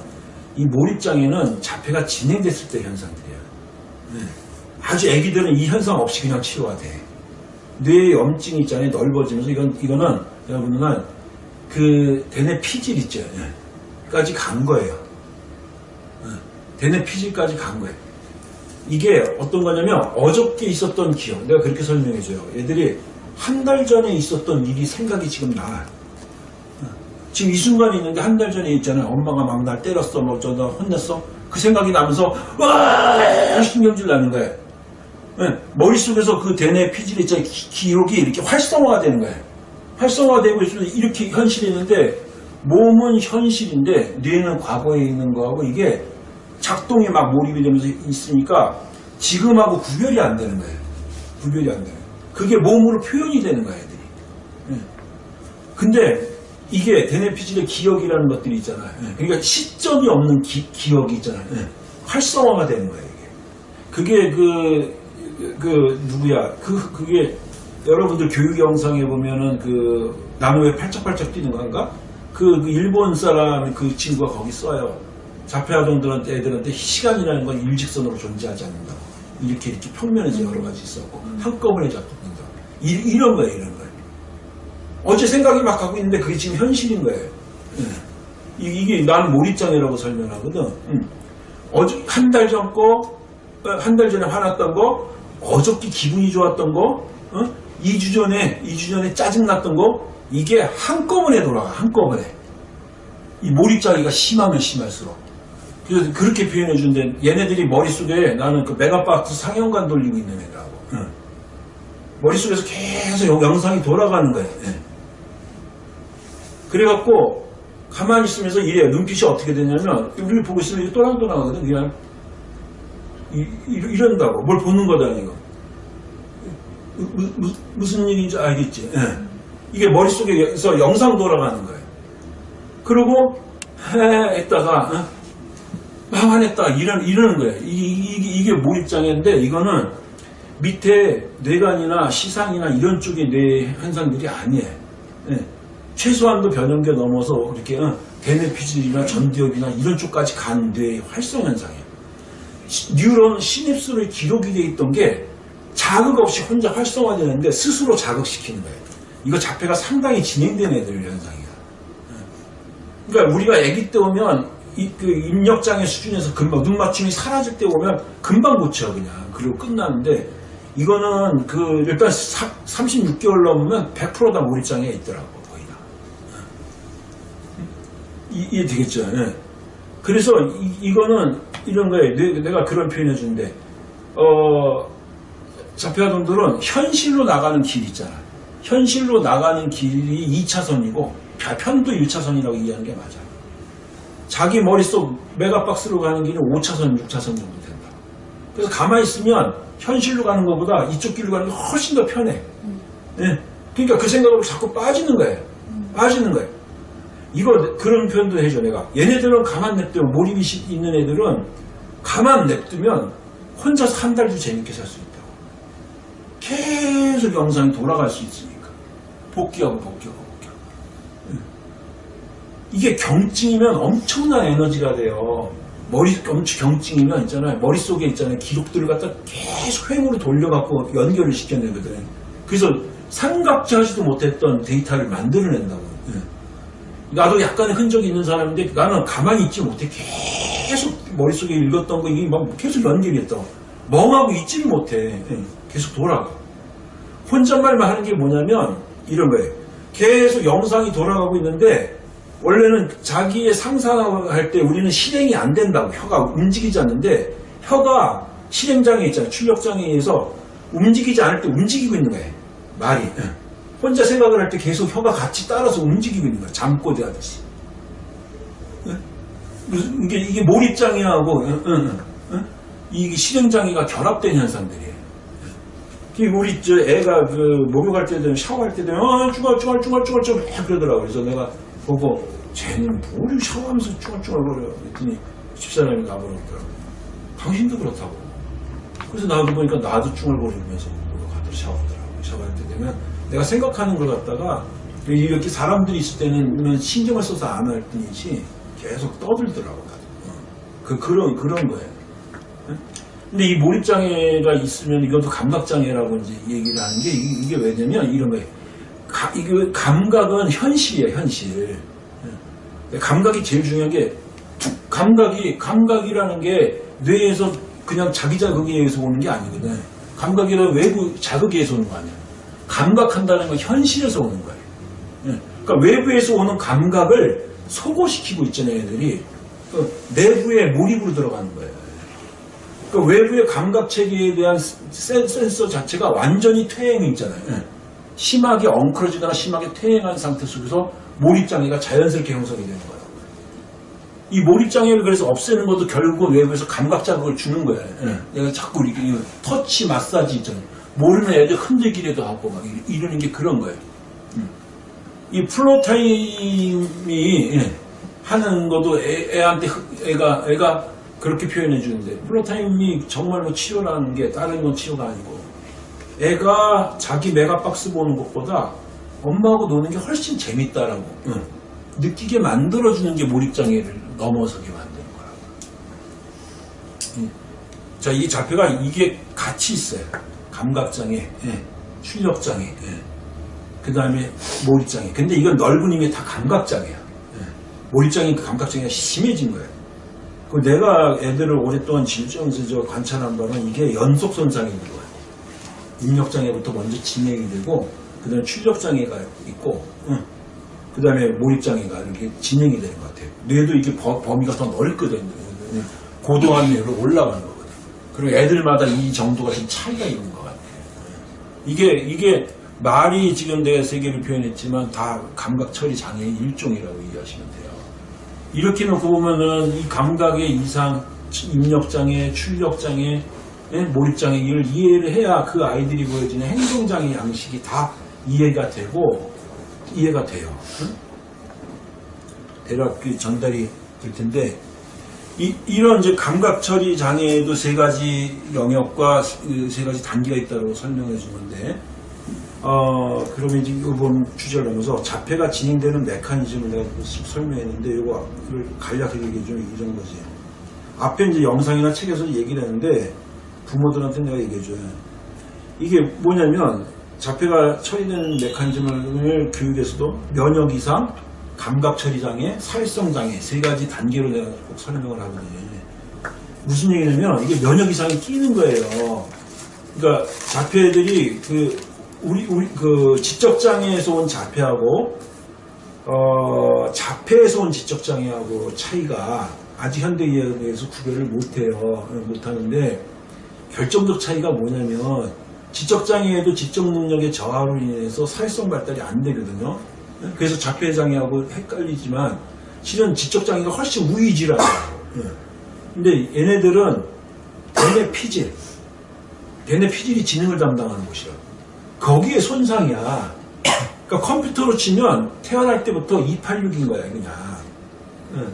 이 몰입장애는 자폐가 진행됐을 때 현상들이에요. 네. 아주 애기들은 이 현상 없이 그냥 치료가 돼. 뇌의 염증이 있잖아요. 넓어지면서 이건, 이거는 여러분은 그 대뇌 피질 있죠. 예. 까지 간 거예요. 예. 대뇌 피질까지 간 거예요. 이게 어떤 거냐면 어저께 있었던 기억. 내가 그렇게 설명해줘요. 얘들이 한 달 전에 있었던 일이 생각이 지금 나. 지금 이 순간에 있는데 한 달 전에 있잖아요 엄마가 막 날 때렸어. 뭐 어쩌다 혼냈어? 그 생각이 나면서 와! 신경질 나는 거예요 예, 머릿속에서 그 대뇌 피질 있잖아요 기- 기억이 이렇게 활성화가 되는 거예요 활성화되고 있으면 이렇게 현실이 있는데 몸은 현실인데 뇌는 과거에 있는 거하고 이게 작동이 막 몰입이 되면서 있으니까 지금하고 구별이 안 되는 거예요. 구별이 안 돼요. 그게 몸으로 표현이 되는 거예요, 애들이. 예. 근데 이게 대뇌피질의 기억이라는 것들이 있잖아요. 예. 그러니까 시점이 없는 기, 기억이 있잖아요. 예. 활성화가 되는 거예요, 이게. 그게 그, 그, 누구야. 그, 그게 여러분들 교육 영상에 보면은 그 나무에 팔짝팔짝 뛰는 건가? 그, 그 일본 사람 그 친구가 거기 써요. 자폐아동들한테 애들한테 시간이라는 건 일직선으로 존재하지 않는다고. 이렇게 이렇게 평면에서 여러 가지 있었고 한꺼번에 작동된다. 이, 이런 거예요, 이런 거예요. 어제 생각이 막 가고 있는데 그게 지금 현실인 거예요. 예. 이, 게 나는 몰입장애라고 설명하거든. 음. 어제 한 달 전 거, 한 달 전에 화났던 거, 어저께 기분이 좋았던 거, 어? 2주 전에 2주 전에 짜증 났던 거, 이게 한꺼번에 돌아가 한꺼번에. 이 몰입장애가 심하면 심할수록. 그래서 그렇게 표현해 준데 얘네들이 머릿속에 나는 그 메가박스 상영관 돌리고 있는 애들하고 응. 머릿속에서 계속 영- 영상이 돌아가는 거예요. 예. 그래갖고 가만히 있으면서 이래 눈빛이 어떻게 되냐면 우리를 보고 있으면 또랑또랑하거든 그냥 이, 이, 런다고뭘 보는 거다 이거 무, 무, 무슨 일인지 알겠지 예. 이게 머릿속에서 영상 돌아가는 거예요 그리고 해 했다가 화냈다 이런 이러는 거예요. 이, 이, 이게 몰입장애인데 이거는 밑에 뇌관이나 시상이나 이런 쪽의 뇌 현상들이 아니에요. 예. 최소한도 변형계 넘어서 이렇게 어, 대뇌피질이나 전두엽이나 이런 쪽까지 간 뇌의 활성 현상이에요. 시- 뉴런 시냅스로 기록이 돼 있던 게 자극 없이 혼자 활성화되는데 스스로 자극시키는 거예요. 이거 자폐가 상당히 진행된 애들 현상이에요. 그러니까 우리가 아기 때 오면 이, 그 입력장애 수준에서 금방 눈 맞춤이 사라질 때 오면 금방 고쳐 그냥 그리고 끝나는데 이거는 그 일단 36개월 넘으면 100%다 몰입장애 있더라고 거의 다. 이, 이해 되겠죠? 예. 그래서 이, 거는 이런 거에 내, 내가 그런 표현해 주는데 어 자폐아동들은 현실로 나가는 길 있잖아. 현실로 나가는 길이 2차선이고 편도 1차선이라고 이해하는 게 맞아. 자기 머릿속 메가박스로 가는 길은 5차선, 6차선 정도 된다. 그래서 가만히 있으면 현실로 가는 것보다 이쪽 길로 가는 게 훨씬 더 편해. 예. 그러니까 그 생각으로 자꾸 빠지는 거예요. 빠지는 거예요. 이거 그런 표현도 해줘 내가. 얘네들은 가만 냅두면 몰입이 시- 있는 애들은 가만 냅두면 혼자서 한 달도 재밌게 살 수 있다고. 계속 영상이 돌아갈 수 있으니까. 복귀하고 복귀하고. 이게 경증이면 엄청난 에너지가 돼요. 머리 엄청 경증이면 있잖아요. 머릿속에 있잖아요. 기록들을 갖다 계속 횡으로 돌려갖고 연결을 시켜내거든. 그래서 삼각지 하지도 못했던 데이터를 만들어낸다고. 예. 나도 약간의 흔적이 있는 사람인데 나는 가만히 있지 못해. 계속 머릿속에 읽었던 거 이게 막 계속 연결이 했다. 멍하고 있지를 못해. 예. 계속 돌아가. 혼잣말만 하는 게 뭐냐면 이런 거예요. 계속 영상이 돌아가고 있는데 원래는 자기의 상상할 때 우리는 실행이 안 된다고 혀가 움직이지 않는데 혀가 실행장애 있잖아요. 출력장애에 의해서 움직이지 않을 때 움직이고 있는 거예요. 말이. 예. 혼자 생각을 할 때 계속 혀가 같이 따라서 움직이고 있는 거예요. 잠꼬대 하듯이. 예? 무슨 이게 이게 몰입장애하고 응? 이게 실행장애가 결합된 현상들이에요. 그 우리 저 애가 그 목욕할 때든 샤워할 때든 어 쭈글쭈글 쭈글쭈글 좀 그러더라고 그래서 내가 보고 쟤는 뭘 샤워하면서 쭈글쭈글거려 그랬더니 집사람이 나보니까 당신도 그렇다고 그래서 나도 보니까 나도 쭈글거리면서 목욕하더라 샤워하더라고 샤워할 때 되면 내가 생각하는 걸 갖다가 이렇게 사람들이 있을 때는 신경을 써서 안 할 뿐이지 계속 떠들더라고 어. 그 그런 그런 거예요. 근데 이 몰입장애가 있으면 이것도 감각장애라고 이제 얘기를 하는 게 이- 이게 왜냐면 이런 거예요. 가- 이게 감각은 현실이에요, 현실. 예. 감각이 제일 중요한 게 툭- 감각이 감각이라는 게 뇌에서 그냥 자기 자극에 의해서 오는 게 아니거든. 감각이란 외부 자극에 의해서 오는 거 아니야. 감각한다는 건 현실에서 오는 거예요. 예. 그러니까 외부에서 오는 감각을 소고시키고 있잖아요, 애들이. 그 내부에 몰입으로 들어가는 거예요. 그 외부의 감각 체계에 대한 센- 센서 자체가 완전히 퇴행이 있잖아요. 예. 심하게 엉클어지거나 심하게 퇴행한 상태 속에서 몰입장애가 자연스럽게 형성이 되는 거예요. 이 몰입장애를 그래서 없애는 것도 결국 외부에서 감각 자극을 주는 거예요. 예. 내가 자꾸 이렇게 이 터치 마사지 있잖아요. 모르는 애들 흔들기라도 하고 막 이러- 이러는 게 그런 거예요. 음. 이 floortime이 예, 하는 것도 애, 한테 애가 애가 그렇게 표현해 주는데 floortime이 정말로 치료라는 게 다른 건 치료가 아니고 애가 자기 메가박스 보는 것보다 엄마하고 노는 게 훨씬 재밌다라고 응. 느끼게 만들어주는 게 몰입장애를 넘어서게 만드는 거라고. 응. 자, 이 자폐가 이게 같이 있어요. 감각장애, 예. 출력장애, 그 다음에 몰입장애. 근데 이건 넓은 의미 다 감각장애야. 예. 몰입장애, 그 감각장애가 심해진 거예요. 그 내가 애들을 오랫동안 저 관찰한 바는 이게 연속선상인 거예요. 입력장애부터 먼저 진행이 되고, 그 다음에 출력장애가 있고, 그 다음에 몰입장애가 이렇게 진행이 되는 것 같아요. 뇌도 이게 범- 범위가 더 넓거든요. 고도한 뇌로 올라가는 거거든요. 그리고 애들마다 이 정도가 좀 차이가 있는 것 같아요. 이게, 이게 말이 지금 내가 세 개를 표현했지만 다 감각 처리 장애의 일종이라고 이해하시면 돼요. 이렇게 놓고 보면은 이 감각의 이상, 입력장애, 출력장애, 예, 몰입장애 이걸 이해를 해야 그 아이들이 보여지는 행동장애 양식이 다 이해가 되고 이해가 돼요. 응? 대략 그 전달이 될 텐데 이, 이런 이제 감각 처리 장애에도 세 가지 영역과 그세 가지 단계가 있다고 설명해 준 건데 어, 그러면 이제 이번 주제를 넘어서 자폐가 진행되는 메커니즘을 내가 설명했는데 이거를 간략하게 얘기해 주면 이런 거지. 앞에 이제 영상이나 책에서 얘기를 했는데 부모들한테 내가 얘기해 줘요. 이게 뭐냐면 자폐가 처리되는 메커니즘을 교육에서도 면역 이상, 감각 처리 장애, 사회성 장애 세 가지 단계로 내가 꼭 설명을 하거든요. 무슨 얘기냐면 이게 면역 이상이 끼는 거예요. 그러니까 자폐들이 그 우리 우리 그 지적 장애에서 온 자폐하고 어, 자폐에서 온 지적 장애하고 차이가 아직 현대의학에서 구별을 못해요. 못하는데 결정적 차이가 뭐냐면 지적장애에도 지적 능력의 저하로 인해서 사회성 발달이 안 되거든요. 그래서 자폐장애하고 헷갈리지만 실은 지적장애가 훨씬 무의질하죠. 근데 얘네들은 대뇌 피질, 대뇌 피질이 지능을 담당하는 곳이야. 거기에 손상이야. 그러니까 컴퓨터로 치면 태어날 때부터 286인 거야, 그냥. 응.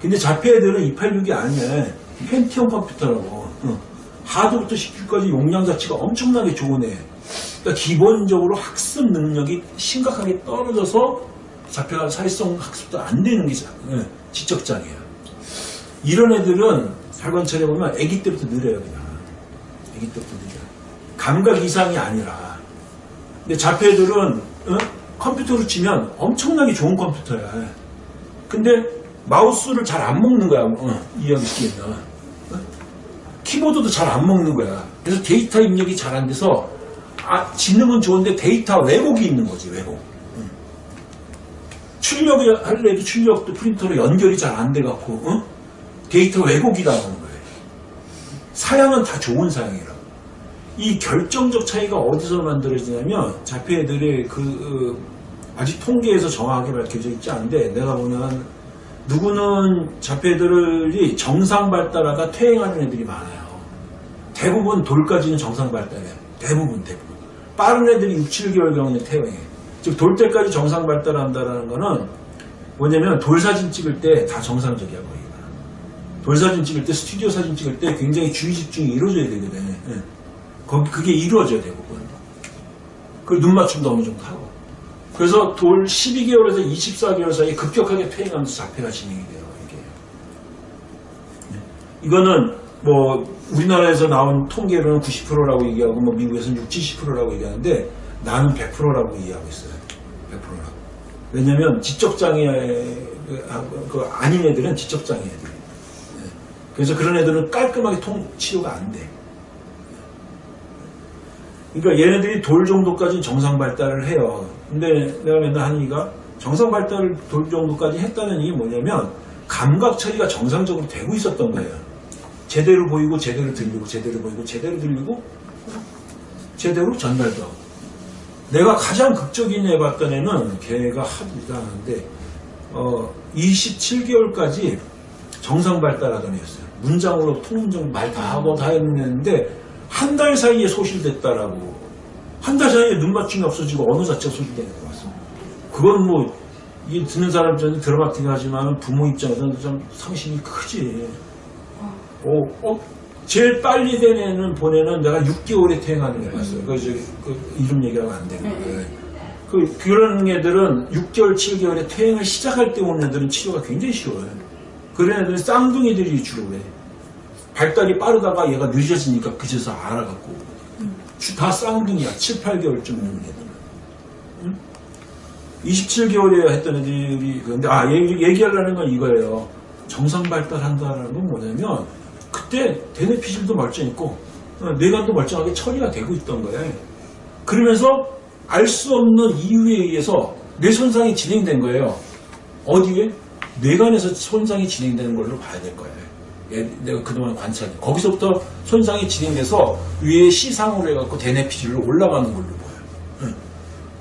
근데 자폐 애들은 286이 아니야. 펜티엄 컴퓨터라고. 응. 하드부터 CPU까지 용량 자체가 엄청나게 좋은 애. 그러니까 기본적으로 학습 능력이 심각하게 떨어져서 자폐가 사회성 학습도 안 되는 게 자- 응, 지적 장애야. 이런 애들은 살관찰해 보면 아기 때부터 느려요, 그냥. 아기 때부터 느려. 감각 이상이 아니라. 근데 자폐들은 어? 컴퓨터로 치면 엄청나게 좋은 컴퓨터야. 근데 마우스를 잘 안 먹는 거야. 어, 이해하기 쉽게 면 키보드도 잘 안 먹는 거야. 그래서 데이터 입력이 잘 안 돼서 아, 지능은 좋은데 데이터 왜곡이 있는 거지 왜곡. 응. 출력이 할래도 출력도 프린터로 연결이 잘 안 돼갖고 어? 데이터 왜곡이 나오는 거예요. 사양은 다 좋은 사양이라. 이 결정적 차이가 어디서 만들어지냐면 자폐들의 그 어, 아직 통계에서 정확하게 밝혀져 있지 않은데 내가 보면 누구는 자폐들이 정상 발달하다 퇴행하는 애들이 많아요. 대부분 돌까지는 정상 발달해. 대부분 대부분. 빠른 애들이 6, 7개월 경우에 퇴행해. 즉 돌 때까지 정상 발달한다라는 거는 뭐냐면 돌 사진 찍을 때 다 정상적이야 거의. 돌 사진 찍을 때 스튜디오 사진 찍을 때 굉장히 주의 집중이 이루어져야 되거든. 예. 그게 이루어져야 대부분. 그눈 맞춤도 어느 정도 하고. 그래서 돌 12개월에서 24개월 사이에 급격하게 퇴행하면서 자폐가 진행이 돼요. 이게. 네. 이거는 뭐 우리나라에서 나온 통계로는 90%라고 얘기하고 뭐 미국에서는 60, 70%라고 얘기하는데 나는 100%라고 이해하고 있어요. 100%라고. 왜냐면 지적장애 그 아닌 애들은 지적장애 애들. 네. 그래서 그런 애들은 깔끔하게 통 치료가 안 돼. 그러니까 얘네들이 돌 정도까지 정상 발달을 해요. 근데 내가 맨날 하는 얘기가 정상 발달을 돌 정도까지 했다는 얘기 뭐냐면 감각 처리가 정상적으로 되고 있었던 거예요. 제대로 보이고 제대로 들리고 제대로 보이고 제대로 들리고 제대로 전달도 하고. 내가 가장 극적인 애 봤던 애는 걔가 하도 이상한데 어 27개월까지 정상 발달하던 애였어요. 문장으로 통문장 말 다 하고 다 했는데 한 달 사이에 소실됐다라고 한 달 사이에 눈 맞춤이 없어지고 언어 자체가 소실되는 거 같습니다. 그건 뭐 이게 듣는 사람 입장에서 드라마틱 하지만 부모 입장에서는 좀 상심이 크지. 어, 어, 제일 빨리 된 애는 보내는 내가 6개월에 퇴행하는 애 봤어요. 그, 저, 그 이름 얘기하면 안 되는데. 그, 그런 애들은 6개월, 7개월에 퇴행을 시작할 때 오는 애들은 치료가 굉장히 쉬워요. 그런 애들은 쌍둥이들이 주로 그래. 발달이 빠르다가 얘가 늦어지니까 그제서 알아갖고. 다 쌍둥이야. 7, 8개월쯤 되는 애들은. 27개월에 했던 애들이 근데 아 얘기, 얘기하려는 건 이거예요. 정상 발달한다는 건 뭐냐면 그때 대뇌 피질도 멀쩡했고 어, 뇌관도 멀쩡하게 처리가 되고 있던 거예요. 그러면서 알 수 없는 이유에 의해서 뇌 손상이 진행된 거예요. 어디에? 뇌관에서 손상이 진행되는 걸로 봐야 될 거예요. 예, 내가 그동안 관찰해. 거기서부터 손상이 진행돼서 위에 시상으로 해갖고 대뇌 피질로 올라가는 걸로 보여요. 응.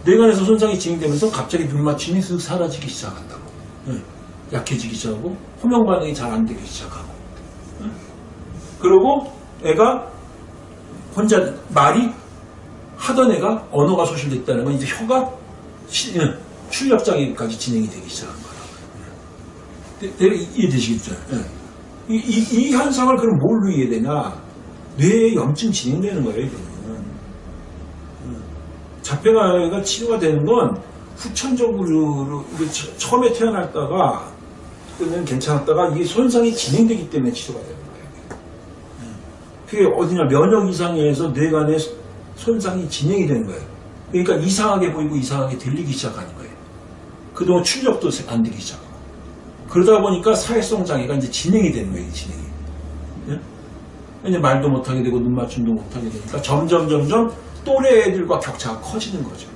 뇌관에서 손상이 진행되면서 갑자기 눈 맞춤이 쓱 사라지기 시작한다고. 응. 약해지기 시작하고 호명 반응이 잘 안 되기 시작하고. 응. 그리고 애가 혼자 말이 하던 애가 언어가 소실됐다는 건 이제 혀가 시- 응, 출력 장애까지 진행이 되기 시작한 거라고. 대- 대략 이해되시겠죠? 응. 이, 이, 이 현상을 그럼 뭘로 이해되냐? 뇌에 염증 진행되는 거예요, 이거는. 자폐가 치료가 되는 건 후천적으로 처음에 태어났다가 그는 괜찮았다가 이게 손상이 진행되기 때문에 치료가 되는 거예요. 그게 어디냐 면역 이상에 의해서 뇌관에 손상이 진행이 되는 거예요. 그러니까 이상하게 보이고 이상하게 들리기 시작하는 거예요. 그동안 출력도 안 되기 시작하고 그러다 보니까 사회성 장애가 이제 진행이 되는 거예요, 이 진행이. 예? 이제 말도 못하게 되고 눈 맞춤도 못하게 되니까 점점 점점 또래 애들과 격차가 커지는 거죠.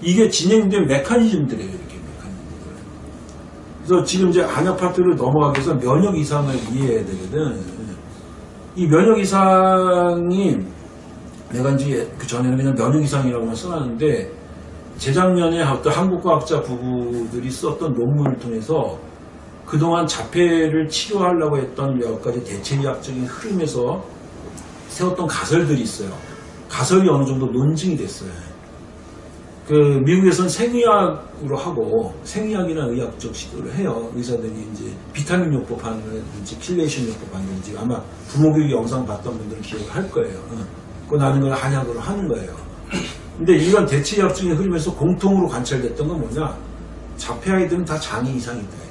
이게 진행된 메커니즘들이에요, 이렇게 메커니즘들. 그래서 지금 이제 안약 파트를 넘어가기 위해서 면역 이상을 이해해야 되거든. 이 면역 이상이 내가 이제 그 전에는 그냥 면역 이상이라고만 써놨는데 재작년에 어떤 한국 과학자 부부들이 썼던 논문을 통해서 그동안 자폐를 치료하려고 했던 여러 가지 대체의학적인 흐름에서 세웠던 가설들이 있어요. 가설이 어느 정도 논증이 됐어요. 그 미국에서는 생의학으로 하고 생의학이나 의학적 시도를 해요. 의사들이 이제 비타민 요법 하는지 chelation 요법 하는지 아마 부모교육 영상 봤던 분들은 기억을 할 거예요. 어. 그거 나는 걸 한약으로 하는 거예요. 근데 이런 대체의학적인 흐름에서 공통으로 관찰됐던 건 뭐냐? 자폐 아이들은 다 장애 이상이 있다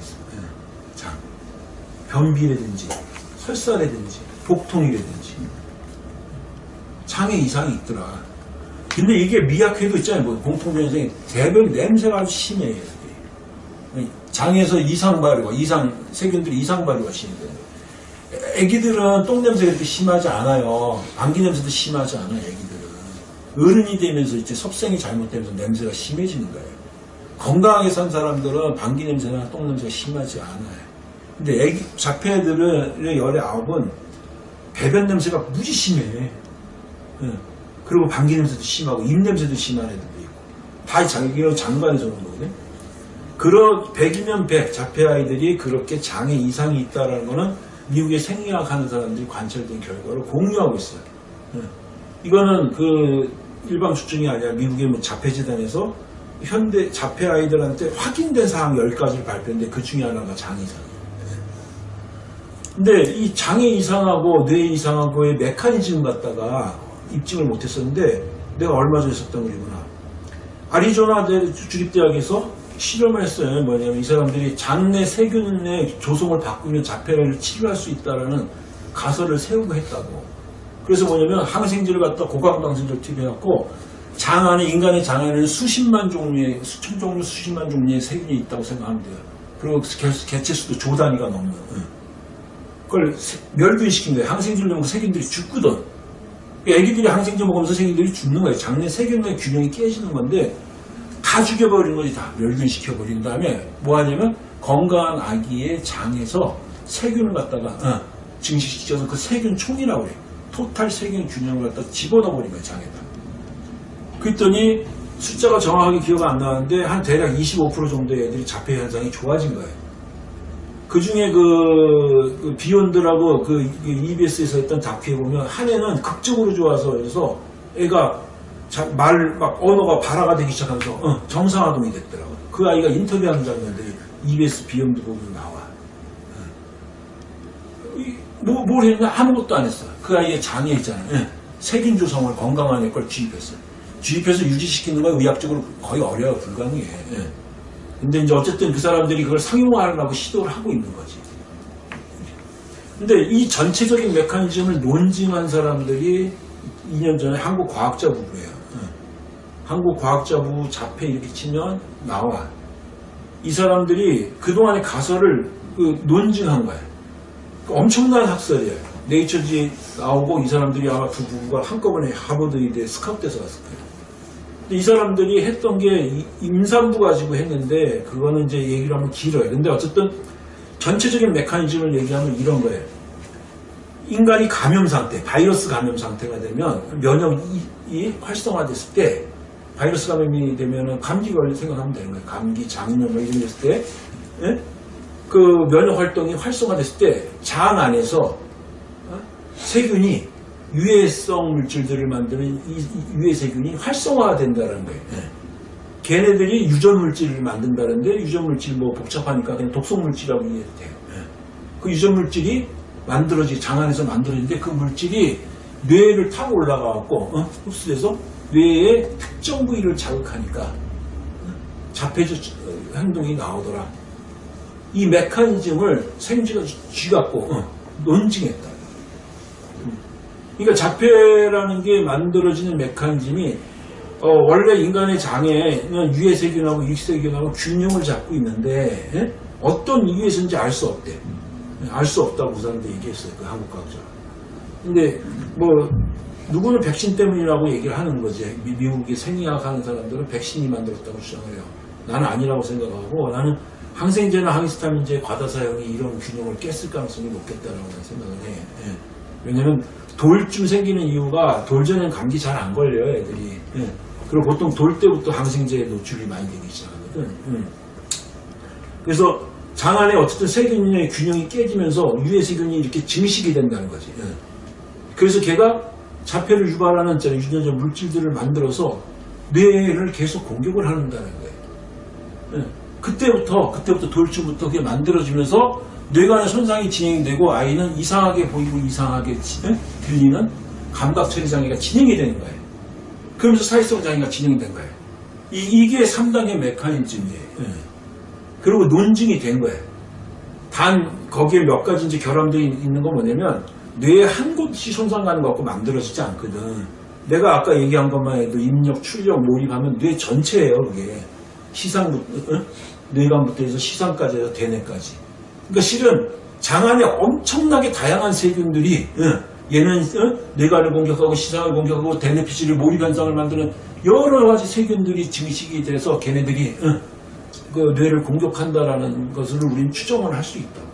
변비라든지 설사라든지 복통이라든지 장애 이상이 있더라. 근데 이게 미약해도 있잖아요. 뭐 공통변성이 대변 냄새가 아주 심해요. 장에서 이상 발효가 이상 세균들이 이상 발효가 심해요. 애기들은 똥 냄새가 그렇게 심하지 않아요. 감기 냄새도 심하지 않아요. 애기들은 어른이 되면서 이제 섭생이 잘못되면서 냄새가 심해지는 거예요. 건강하게 산 사람들은 방귀 냄새나 똥 냄새가 심하지 않아요. 근데 애기 자폐들의 열의 아홉은 배변 냄새가 무지 심해. 예. 그리고 방귀 냄새도 심하고 입 냄새도 심한 애들도 있고 다 자기가 장관에서 오는 거거든. 그런 100이면 100 자폐 아이들이 그렇게 장애 이상이 있다라는 거는 미국의 생리학 하는 사람들이 관찰된 결과를 공유하고 있어요. 예. 이거는 그 일방 추정이 아니라 미국의 뭐 자폐 재단에서 현대 자폐 아이들한테 확인된 사항 10가지를 발표했는데 그 중에 하나가. 예. 근데 이 장애 이상하고 뇌 이상하고의 메커니즘 갖다가 입증을 못했었는데 내가 얼마 전에 썼던 글이구나. 아리조나 대- 주립대학에서 실험을 했어요. 뭐냐면 이 사람들이 장내 세균의 조성을 바꾸면 자폐를 치료할 수 있다라는 가설을 세우고 했다고. 그래서 뭐냐면 항생제를 갖다 고강항생제를 투여해갖고 장 안에 인간의 장 안에는 수십만 종류의 수천 종류 수십만 종류의 세균이 있다고 생각하면 돼요. 그리고 개, 개체 수도 조 단위가 넘는. 응. 그걸 거예요. 항생제를 넣으면 그 세균들이 죽거든. 애기들이 항생제 먹으면서 세균들이 죽는 거예요. 장내 세균의 균형이 깨지는 건데 다 죽여버리는 거지 다 멸균시켜버린 다음에 뭐 하냐면 건강한 아기의 장에서 세균을 갖다가 어, 증식시켜서 그 세균 총이라고 그래요. 토탈 세균 균형을 갖다 집어넣어버린 거예요 장에다. 그랬더니 숫자가 정확하게 기억 안 나는데 한 대략 25% 정도의 애들이 자폐 현상이 좋아진 거예요. 그 중에 그, 그 비욘드라고 그 EBS에서 했던 다큐에 보면 한 애는 극적으로 좋아서 그래서 애가 말 막 언어가 발화가 되기 시작하면서 어, 정상화동이 됐더라고. 그 아이가 인터뷰하는 장면들이 EBS 비욘드 보면 나와. 어. 이- 뭐, 뭘 했냐? 아무것도 안 했어. 그 아이의 장애 있잖아요. 예. 세균 조성을 건강한 애걸 주입했어요. 주입해서 유지시키는 건 의학적으로 거의 어려워 불가능해. 예. 근데 이제 어쨌든 그 사람들이 그걸 상용화하려고 시도를 하고 있는 거지. 근데 이 전체적인 메커니즘을 논증한 사람들이 2년 전에 한국 과학자 부부예요. 응. 한국 과학자 부부 자폐 이렇게 치면 나와. 이 사람들이 그동안의 가설을 그 논증한 거예요. 그 엄청난 학설이에요. 네이처지에 나오고 이 사람들이 아마 두 부부가 한꺼번에 하버드 의대에 스카우트돼서 갔을 거예요. 이 사람들이 했던 게 이- 임산부 가지고 했는데 그거는 이제 얘기를 하면 길어요. 근데 어쨌든 전체적인 메커니즘을 얘기하면 이런 거예요. 인간이 감염 상태, 바이러스 감염 상태가 되면 면역이 활성화됐을 때 바이러스 감염이 되면 감기 걸릴 생각하면 되는 거예요. 감기, 장염 뭐 이런 게 있을 때 예? 그 면역 활동이 활성화됐을 때 장 안에서 어? 세균이 유해성 물질들을 만드는 이, 이 유해 세균이 활성화된다는 거예요. 예. 걔네들이 유전 물질을 만든다는데 유전 물질 뭐 복잡하니까 그냥 독성 물질이라고 이해해도 돼요. 예. 그 유전 물질이 만들어지 장 안에서 만들어지는데 그 물질이 뇌를 타고 올라가갖고 어? 흡수돼서 뇌의 특정 부위를 자극하니까 어? 자폐적 어, 행동이 나오더라. 이 메커니즘을 생쥐가 쥐갖고 어, 논증했다. 음. 그러니까 자폐라는 게 만들어지는 메커니즘이 어, 원래 인간의 장에는 유해세균하고 육세균하고 균형을 잡고 있는데 예? 어떤 이유에서인지 알 수 없대. 알 수 없다고 그 사람들 얘기했어요. 그 한국 과학자. 근데 뭐 누구는 백신 때문이라고 얘기를 하는 거지. 미, 미국의 생리학 하는 사람들은 백신이 만들었다고 주장을 해요. 나는 아니라고 생각하고 나는 항생제나 항히스타민제 과다 사용이 이런 균형을 깼을 가능성이 높겠다라고 생각을 해. 예. 왜냐면 돌쯤 생기는 이유가 돌 전엔 감기 잘 안 걸려요, 애들이. 예. 그리고 보통 돌 때부터 항생제에 노출이 많이 되기 시작하거든. 음. 그래서 장 안에 어쨌든 세균의 균형이 깨지면서 유해 세균이 이렇게 증식이 된다는 거지. 예. 그래서 걔가 자폐를 유발하는 저 유전자 물질들을 만들어서 뇌를 계속 공격을 한다는 거예요. 예. 그때부터 그때부터 돌주부터 그게 만들어지면서 뇌관의 손상이 진행되고 아이는 이상하게 보이고 이상하게? 들리는 감각 처리 장애가 진행이 되는 거예요. 그러면서 사회성 장애가 진행된 거예요. 이, 게 3단계 메커니즘이에요. 예. 그리고 논증이 된 거예요. 단 거기에 몇 가지 이제 결함들이 있는 건 뭐냐면 뇌에 한 곳이 손상 가는 것 같고 만들어지지 않거든. 내가 아까 얘기한 것만 해도 입력, 출력, 몰입하면 뇌 전체예요, 그게. 시상부터, 어? 뇌관부터 해서 시상까지 해서 대뇌까지. 그러니까 실은 장 안에 엄청나게 다양한 세균들이 어, 얘는 어? 뇌관을 공격하고 시상을 공격하고 대뇌 피질을 몰입 현상을 만드는 여러 가지 세균들이 증식이 돼서 걔네들이 어, 그 뇌를 공격한다라는 것을 우리는 추정을 할 수 있다고.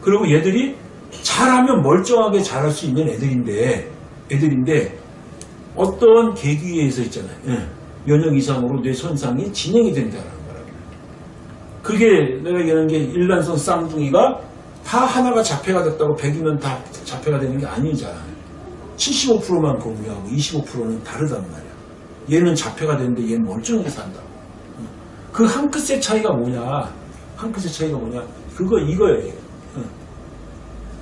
그리고 얘들이 잘하면 멀쩡하게 잘할 수 있는 애들인데, 애들인데, 어떤 계기에 의해서 있잖아요. 예. 면역 이상으로 뇌 손상이 진행이 거라고. 그게 내가 얘기하는 게 일란성 쌍둥이가 다 하나가 자폐가 됐다고 100이면 다 자폐가 되는 게 아니잖아요. 75%만 공유하고 25%는 다르단 말이야. 얘는 자폐가 됐는데 얘는 멀쩡하게 산다고. 그 한 끗의 차이가 뭐냐? 한 끗의 차이가 뭐냐? 그거 이거예요. 응.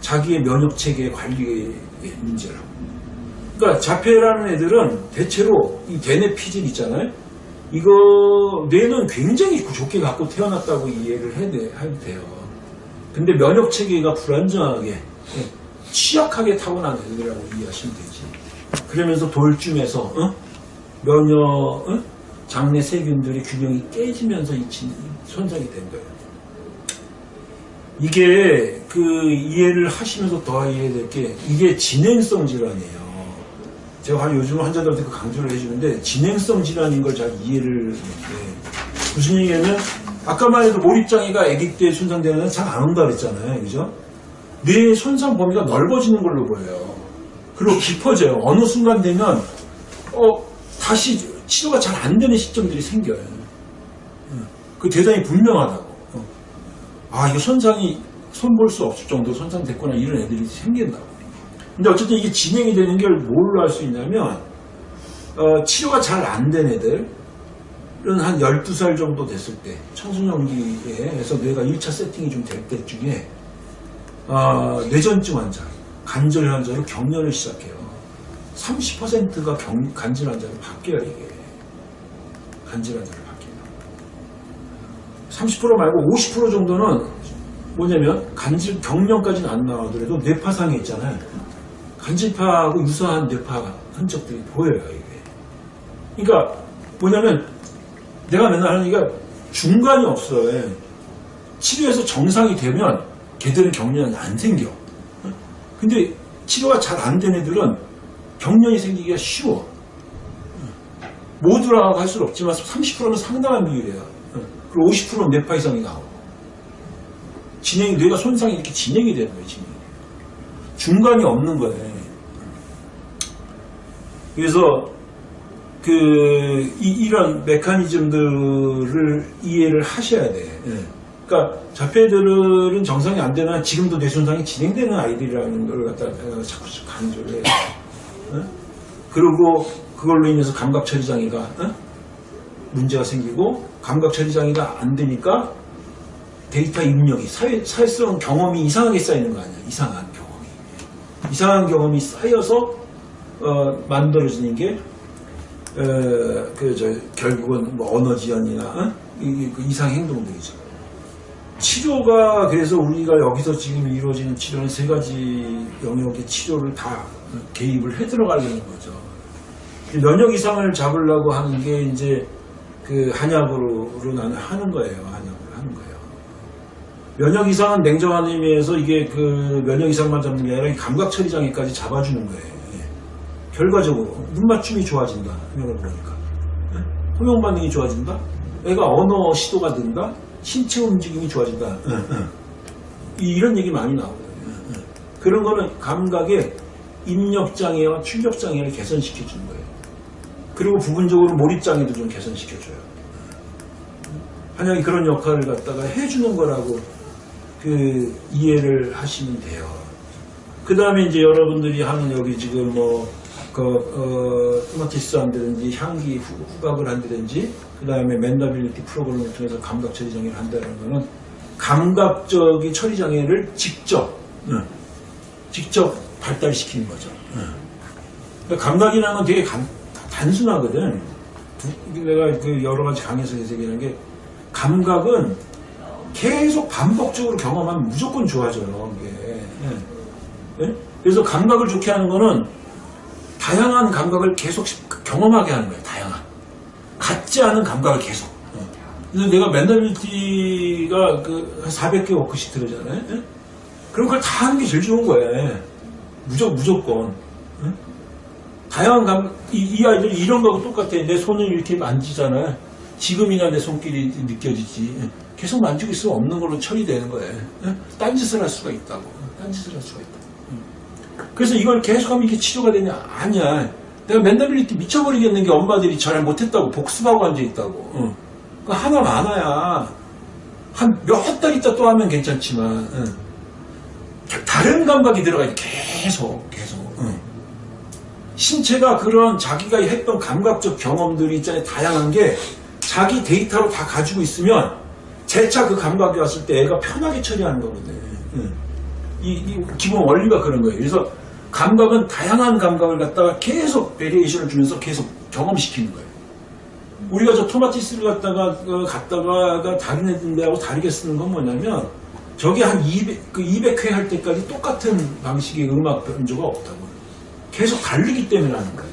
자기의 면역 체계 관리의 문제라고. 그러니까 자폐라는 애들은 대체로 이 대뇌 피질 있잖아요. 이거 뇌는 굉장히 좋게 갖고 태어났다고 이해를 해야 돼요. 근데 면역 체계가 불안정하게 예, 취약하게 타고난 애들이라고 이해하시면 되지. 그러면서 돌쯤에서 어? 면역 어? 장내 세균들의 균형이 깨지면서 이 진- 손상이 된 거예요. 이게 그 이해를 하시면서 더 이해해야 될게 이게 진행성 질환이에요. 제가 요즘 환자들한테 그 강조를 해주는데 진행성 질환인 걸 잘 이해를 못해. 무슨 얘기냐면 아까만 해도 몰입장애가 아기 때 손상되는 잘안 온다 그랬잖아요. 그죠? 뇌의 손상 범위가 넓어지는 걸로 보여요. 그리고 깊어져요. 어느 순간 되면 어, 다시 치료가 잘 안 되는 시점들이 생겨요. 응. 그 대단히 분명하다고. 어. 아, 이거 손상이 손 볼 수 없을 정도 손상됐구나 이런 애들이 생긴다고. 근데 어쨌든 이게 진행이 되는 걸 뭘로 알 수 있냐면 어, 치료가 잘 안 된 애들은 한 12살 정도 됐을 때 청소년기에서 뇌가 1차 세팅이 좀 될 때쯤에 어, 뇌전증 환자, 간절 환자로 경련을 시작해요. 30%가 간질 환자로 바뀌어요 이게. 간질 환자로 바뀌어요. 30% 말고 50% 정도는 뭐냐면 간질 경련까지는 안 나오더라도 뇌파상에 있잖아요. 간질파하고 유사한 뇌파 흔적들이 보여요 이게. 그러니까 뭐냐면 내가 맨날 하는 얘기가 중간이 없어요. 치료해서 정상이 되면 걔들은 경련이 안 생겨. 어? 근데 치료가 잘 안 된 애들은 경련이 생기기가 쉬워. 모두라고 할 수는 없지만 30%는 상당한 비율이에요. 그리고 50%는 뇌파 이상이 나오고. 진행이, 뇌가 손상이 이렇게 진행이 되는 거예요, 진행이. 중간이 없는 거예요. 그래서, 그, 이, 런 메커니즘들을 이해를 하셔야 돼. 예. 그러니까 자폐들은 정상이 안 되나 지금도 뇌 손상이 진행되는 아이들이라는 걸 갖다 가 자꾸 강조를 해요. 어? 그리고 그걸로 인해서 감각 처리 장애가 어? 문제가 생기고 감각 처리 장애가 안 되니까 데이터 입력이 사회, 사회성 경험이 이상하게 쌓이는 거 아니야? 이상한 경험이. 이상한 경험이 쌓여서 어, 만들어지는 게 어, 그, 저, 결국은 뭐 언어 지연이나, 어? 이, 그 이상 행동들이죠. 치료가, 그래서 우리가 여기서 지금 이루어지는 치료는 세 가지 영역의 치료를 다 개입을 해 들어가려는 거죠. 면역 이상을 잡으려고 하는 게 이제 그 한약으로 나는 하는 거예요. 한약으로 하는 거예요. 면역 이상은 냉정한 의미에서 이게 그 면역 이상만 잡는 게 아니라 감각 처리 장애까지 잡아주는 거예요. 예. 결과적으로 눈 맞춤이 좋아진다. 이걸 보니까 예? 호명 반응이 좋아진다. 애가 언어 시도가 는가 신체 움직임이 좋아진다. 이- 이런 얘기 많이 나오거든요. 그런 거는 감각의 입력장애와 출력장애를 개선시켜 주는 거예요. 그리고 부분적으로 몰입장애도 좀 개선시켜줘요. 한양이 그런 역할을 갖다가 해주는 거라고 그 이해를 하시면 돼요. 그 다음에 이제 여러분들이 하는 여기 지금 뭐, 그, 어, 토마티스 한다든지 향기 후, 후각을 한다든지 그 다음에 맨더빌리티 프로그램을 통해서 감각 처리 장애를 한다는 거는 감각적인 처리 장애를 직접, 응, 직접 발달시키는 거죠. 응. 감각이라는 건 되게 간- 단순하거든. 두- 내가 그 여러 가지 강의에서 얘기하는 게 감각은 계속 반복적으로 경험하면 무조건 좋아져요. 이게. 예. 예? 그래서 감각을 좋게 하는 거는 다양한 감각을 계속 경험하게 하는 거예요. 다양한. 같지 않은 감각을 계속. 어. 그래서 내가 Mendability가 그 400개 worksheet 들으잖아요. 예? 그럼 그걸 다 하는 게 제일 좋은 거예요. 무조건, 무조건. 예? 다양한 감, 이, 이 아이들 이런 거하고 똑같아. 내 손을 이렇게 만지잖아요. 지금이나 내 손길이 느껴지지. 예? 계속 만지고 있으면 없는 걸로 처리되는 거예요. 예? 딴짓을 할 수가 있다고. 딴짓을 할 수가 있다고. 그래서 이걸 계속하면 이게 치료가 되냐? 아니야. 내가 멘탈리티 미쳐버리겠는 게 엄마들이 잘 못했다고 복습하고 앉아있다고. 응. 그 하나 많아야 한 몇 달 있다 또 하면 괜찮지만 응. 다른 감각이 들어가야 돼. 계속 계속. 응. 신체가 그런 자기가 했던 감각적 경험들이 있잖아요. 다양한 게 자기 데이터로 다 가지고 있으면 재차 그 감각이 왔을 때 애가 편하게 처리하는 거거든. 응. 이, 이 기본 원리가 그런 거예요. 그래서 감각은 다양한 감각을 갖다가 계속 variation을 주면서 계속 경험시키는 거예요. 우리가 저 토마티스를 갖다가 어, 갖다가 다른 애들하고 다르게 쓰는 건 뭐냐면 저게 한 200, 그 200회 할 때까지 똑같은 방식의 음악 변조가 없다고. 계속 다르기 때문에 하는 거예요.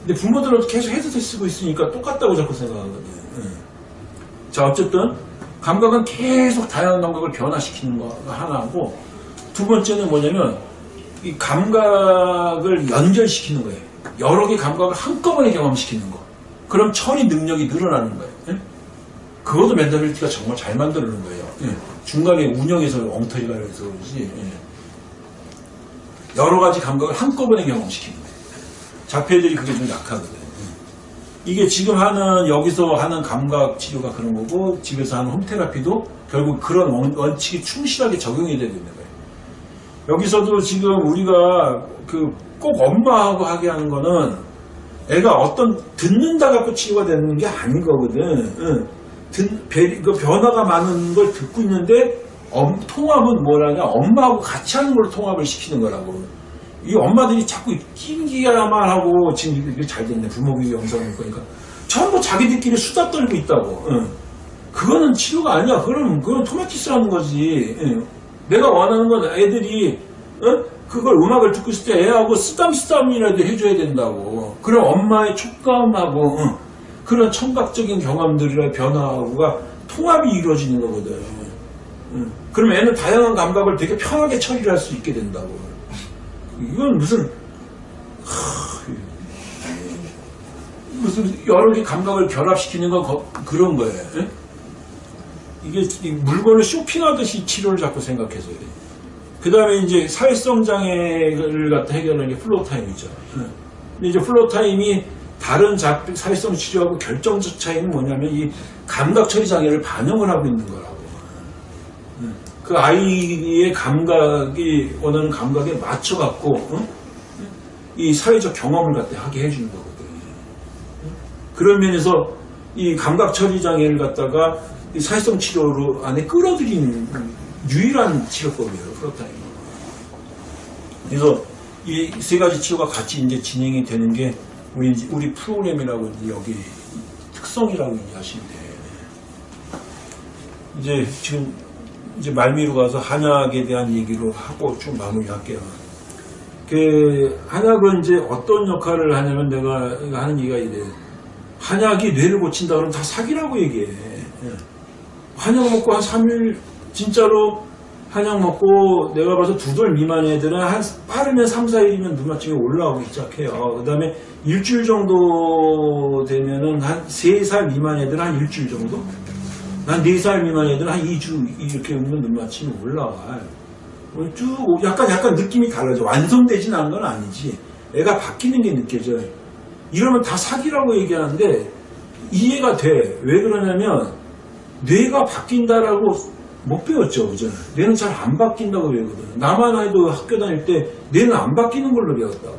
근데 부모들은 계속 헤드셋 쓰고 있으니까 똑같다고 자꾸 생각하거든요. 예. 자, 어쨌든 감각은 계속 다양한 감각을 변화시키는 거가 하나고 두 번째는 뭐냐면 이 감각을 연결시키는 거예요. 여러 개 감각을 한꺼번에 경험시키는 거. 그럼 처리 능력이 늘어나는 거예요. 예? 그것도 Mendability가 정말 잘 만드는 거예요. 예. 중간에 운영에서 엉터리가 해서 그러지. 예. 여러 가지 감각을 한꺼번에 경험시키는 거예요. 자폐들이 그게 좀 약하거든요. 예. 이게 지금 하는 여기서 하는 감각 치료가 그런 거고 집에서 하는 home therapy도 결국 그런 원, 원칙이 충실하게 적용이 되고 있는 거예요. 여기서도 지금 우리가 그 꼭 엄마하고 하게 하는 거는 애가 어떤 듣는다 갖고 치료가 되는 게 아닌 거거든. 응. 듣, 배- 그 변화가 많은 걸 듣고 있는데 엄- 통합은 뭐라냐 엄마하고 같이 하는 걸로 통합을 시키는 거라고. 이 엄마들이 자꾸 낑기야만 하고 지금 이게 잘 됐네 부모교육 영상을 보니까 전부 자기들끼리 수다 떨고 있다고. 응. 그거는 치료가 아니야. 그럼 그건 토마티스라는 거지. 응. 내가 원하는 건 애들이 어? 그걸 음악을 듣고 있을 때 애하고 쓰담쓰담이라도 해줘야 된다고. 그럼 엄마의 촉감하고 응. 그런 청각적인 경험들이나 변화가 통합이 이루어지는 거거든. 응. 그럼 애는 다양한 감각을 되게 편하게 처리를 할 수 있게 된다고. 이건 무슨 하, 무슨 여러 개 감각을 결합시키는 건 거- 그런 거예요. 예? 이게 이 물건을 쇼핑하듯이 치료를 자꾸 생각해서 그래. 그 다음에 이제 사회성 장애를 갖다 해결하는 게 floor time이죠. 예. 근데 이제 floor time이 다른 자- 사회성 치료하고 결정적 차이는 뭐냐면 이 감각 처리 장애를 반영을 하고 있는 거라고. 예. 그 아이의 감각이 원하는 감각에 맞춰 갖고 어? 이 사회적 경험을 갖다 하게 해주는 거거든. 그런 면에서 이 감각 처리 장애를 갖다가 이 사회성 치료로 안에 끌어들이는 유일한 치료법이에요, 프로타임. 그래서 이 세 가지 치료가 같이 이제 진행이 되는 게 우리 우리 프로그램이라고 여기 특성이라고 이해하시면 돼요. 이제 지금 이제 말미로 가서 한약에 대한 얘기로 하고 좀 마무리할게요. 그 한약은 이제 어떤 역할을 하냐면 내가 하는 얘기가 이래. 한약이 뇌를 고친다 그러면 다 사기라고 얘기해. 예. 한약 먹고 한 3일 진짜로 한약 먹고 내가 봐서 두 돌 미만 애들은 한 빠르면 3, 4일이면 눈맞춤이 올라오기 시작해요. 그 다음에 일주일 정도 되면은 한 3살 미만 애들은 한 일주일 정도? 난 4살 미만 애들은 한 2주 이렇게 오면 눈맞춤이 올라와요. 어, 쭉 오- 약간 약간 느낌이 달라져. 완성되진 않은 건 아니지. 애가 바뀌는 게 느껴져요. 이러면 다 사기라고 얘기하는데 이해가 돼. 왜 그러냐면 뇌가 바뀐다라고 못 배웠죠, 그죠? 뇌는 잘 안 바뀐다고 배우거든. 나만 해도 학교 다닐 때 뇌는 안 바뀌는 걸로 배웠다고.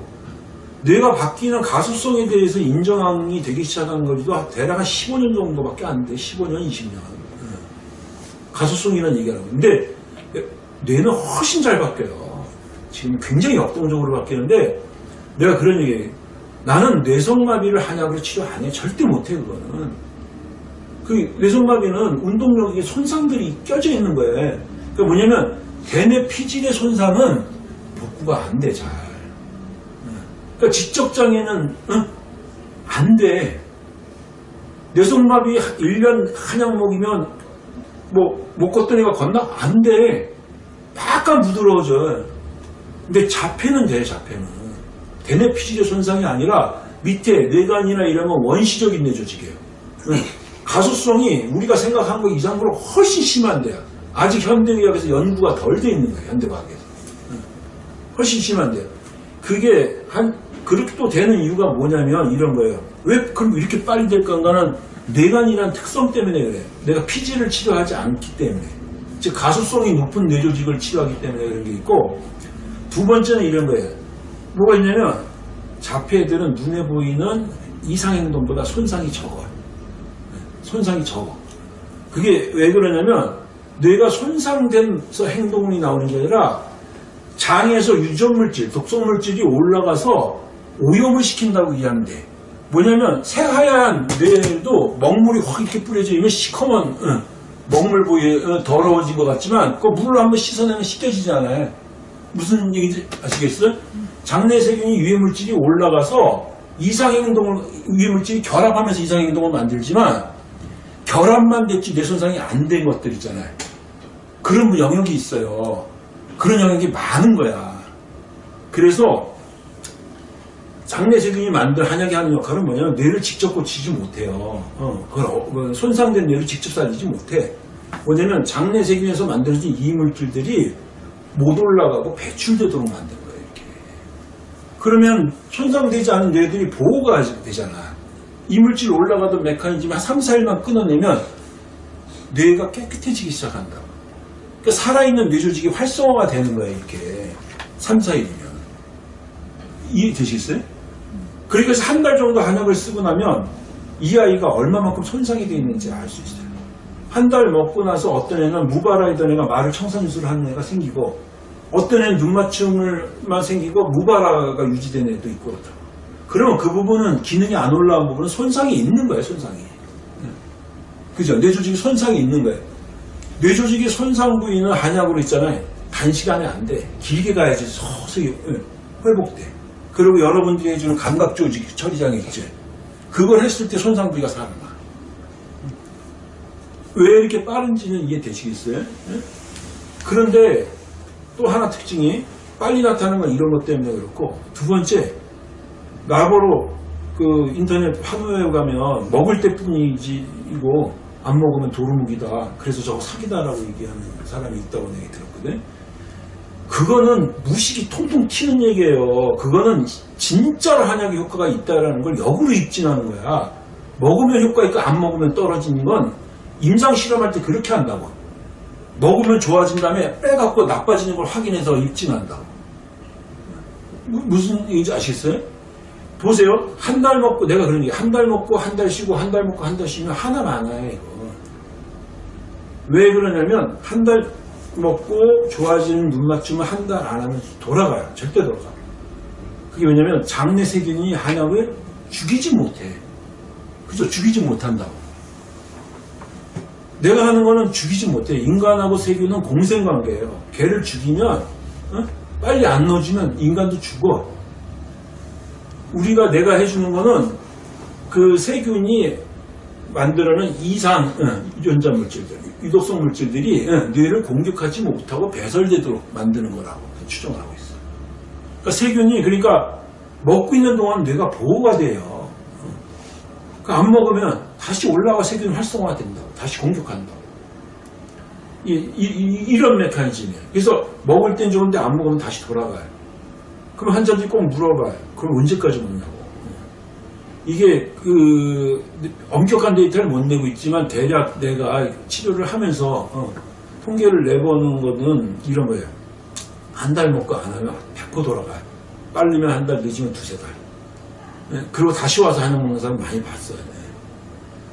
뇌가 바뀌는 가수성에 대해서 인정이 되기 시작한 거지도 대략 한 15년 정도밖에 안 돼. 15년, 20년. 가수성이라는 얘기하는 거. 근데 뇌는 훨씬 잘 바뀌어요. 지금 굉장히 역동적으로 바뀌는데 내가 그런 얘기 나는 뇌성마비를 한약으로 치료 안 해. 절대 못 해, 그거는. 그 뇌성마비는 운동력에 손상들이 껴져 있는 거예요. 그러니까 뭐냐면 대뇌 피질의 손상은 복구가 안 돼, 잘. 그러니까 지적장애는 응? 안 돼. 뇌성마비 1년 한약 먹이면 뭐 못 걷던 애가 걷나? 안 돼. 약간 부드러워져. 근데 자폐는 돼, 자폐는. 대뇌 피질의 손상이 아니라 밑에 뇌관이나 이러면 원시적인 뇌 조직이에요. 응. 가소성이 우리가 생각한 것 이상으로 훨씬 심한데요. 아직 현대의학에서 연구가 덜 돼 있는 거예요, 현대과학에서. 응. 훨씬 심한데요. 그게 한, 그렇게 또 되는 이유가 뭐냐면 이런 거예요. 왜 그럼 이렇게 빨리 될 건가는 뇌관이라는 특성 때문에 그래. 내가 피지를 치료하지 않기 때문에. 즉, 가소성이 높은 뇌조직을 치료하기 때문에 그런 게 있고, 두 번째는 이런 거예요. 뭐가 있냐면, 자폐들은 눈에 보이는 이상행동보다 손상이 적어요. 손상이 적어. 그게 왜 그러냐면, 뇌가 손상돼서 행동이 나오는 게 아니라, 장에서 유전물질, 독성물질이 올라가서 오염을 시킨다고 이해하면 돼. 뭐냐면 새하얀 뇌도 먹물이 확 이렇게 뿌려져 있으면 시커먼 응, 먹물 보이 어, 더러워진 것 같지만 그 물을 한번 씻어내면 씻겨지잖아요. 무슨 얘기인지 아시겠어요? 장내 세균이 유해 물질이 올라가서 이상 행동을 유해 물질이 결합하면서 이상 행동을 만들지만 결합만 됐지 뇌 손상이 안 된 것들 있잖아요. 그런 영역이 있어요. 그런 영역이 많은 거야. 그래서 장내 세균이 만든 한약이 하는 역할은 뭐냐면 뇌를 직접 고치지 못해요. 어, 그걸 어, 뭐 손상된 뇌를 직접 살리지 못해. 뭐냐면 장내 세균에서 만들어진 이물질들이 못 올라가고 배출되도록 만든 거예요. 이렇게. 그러면 손상되지 않은 뇌들이 보호가 되잖아. 이물질 올라가던 메커니즘 한 3, 4일만 끊어내면 뇌가 깨끗해지기 시작한다고. 그러니까 살아있는 뇌조직이 활성화가 되는 거예요, 이렇게. 3, 4일이면. 이해되시겠어요? 그러니까 한 달 정도 한약을 쓰고 나면 이 아이가 얼마만큼 손상이 되어 있는지 알 수 있어요. 한 달 먹고 나서 어떤 애는 무바라이던 애가 말을 청산유수를 하는 애가 생기고 어떤 애는 눈맞춤을만 생기고 무바라가 유지된 애도 있고 그렇다. 그러면 그 부분은 기능이 안 올라온 부분은 손상이 있는 거예요, 손상이. 그죠? 뇌조직이 손상이 있는 거예요. 뇌조직의 손상 부위는 한약으로 있잖아요. 단시간에 안 돼. 길게 가야지 서서히 회복돼. 그리고 여러분들이 해주는 감각 조직 처리장애 있죠. 그걸 했을 때 손상 부위가 살아나. 왜 이렇게 빠른지는 이해되시겠어요? 예? 그런데 또 하나 특징이 빨리 나타나는 건 이런 것 때문에 그렇고 두 번째 나보로 그 인터넷 화면에 가면 먹을 때뿐이지이고 안 먹으면 도루묵이다. 그래서 저거 사기다라고 얘기하는 사람이 있다고 얘기 들었거든. 그거는 무식이 통통 튀는 얘기예요. 그거는 진짜로 한약의 효과가 있다라는 걸 역으로 입진하는 거야. 먹으면 효과 있고 안 먹으면 떨어지는 건 임상 실험할 때 그렇게 한다고. 먹으면 좋아진 다음에 빼갖고 나빠지는 걸 확인해서 입진한다고. 무- 무슨 얘기인지 아시겠어요? 보세요. 한 달 먹고 내가 그런 얘기 한 달 먹고 한 달 쉬고 한 달 먹고 한 달 쉬면 하나 많아요 이거. 왜 그러냐면 한 달 먹고 좋아지는 눈 맞춤을 한 달 안 하면 돌아가요. 절대 돌아가. 그게 왜냐면 장내 세균이 한약을 죽이지 못해. 그죠? 죽이지 못한다고. 내가 하는 거는 죽이지 못해. 인간하고 세균은 공생관계예요. 걔를 죽이면 어? 빨리 안 넣어주면 인간도 죽어. 우리가 내가 해주는 거는 그 세균이 만들어낸 이상 어, 유전자 물질들, 유독성 물질들이 어, 뇌를 공격하지 못하고 배설되도록 만드는 거라고 추정을 하고 있어요. 그러니까 세균이 그러니까 먹고 있는 동안 뇌가 보호가 돼요. 그안 먹으면 다시 올라와 세균 활성화가 된다고. 다시 공격한다고. 이, 런 메커니즘이에요. 그래서 먹을 땐 좋은데 안 먹으면 다시 돌아가요. 그럼 환자들이 꼭 물어봐요. 그럼 언제까지 먹냐고. 이게 그 엄격한 데이터를 못 내고 있지만 대략 내가 치료를 하면서 어, 통계를 내보는 거는 이런 거예요. 한 달 먹고 안 하면 100% 돌아가요. 빠르면 한 달, 늦으면 두세 달. 네, 그리고 다시 와서 한약 먹는 사람 많이 봤어요. 네.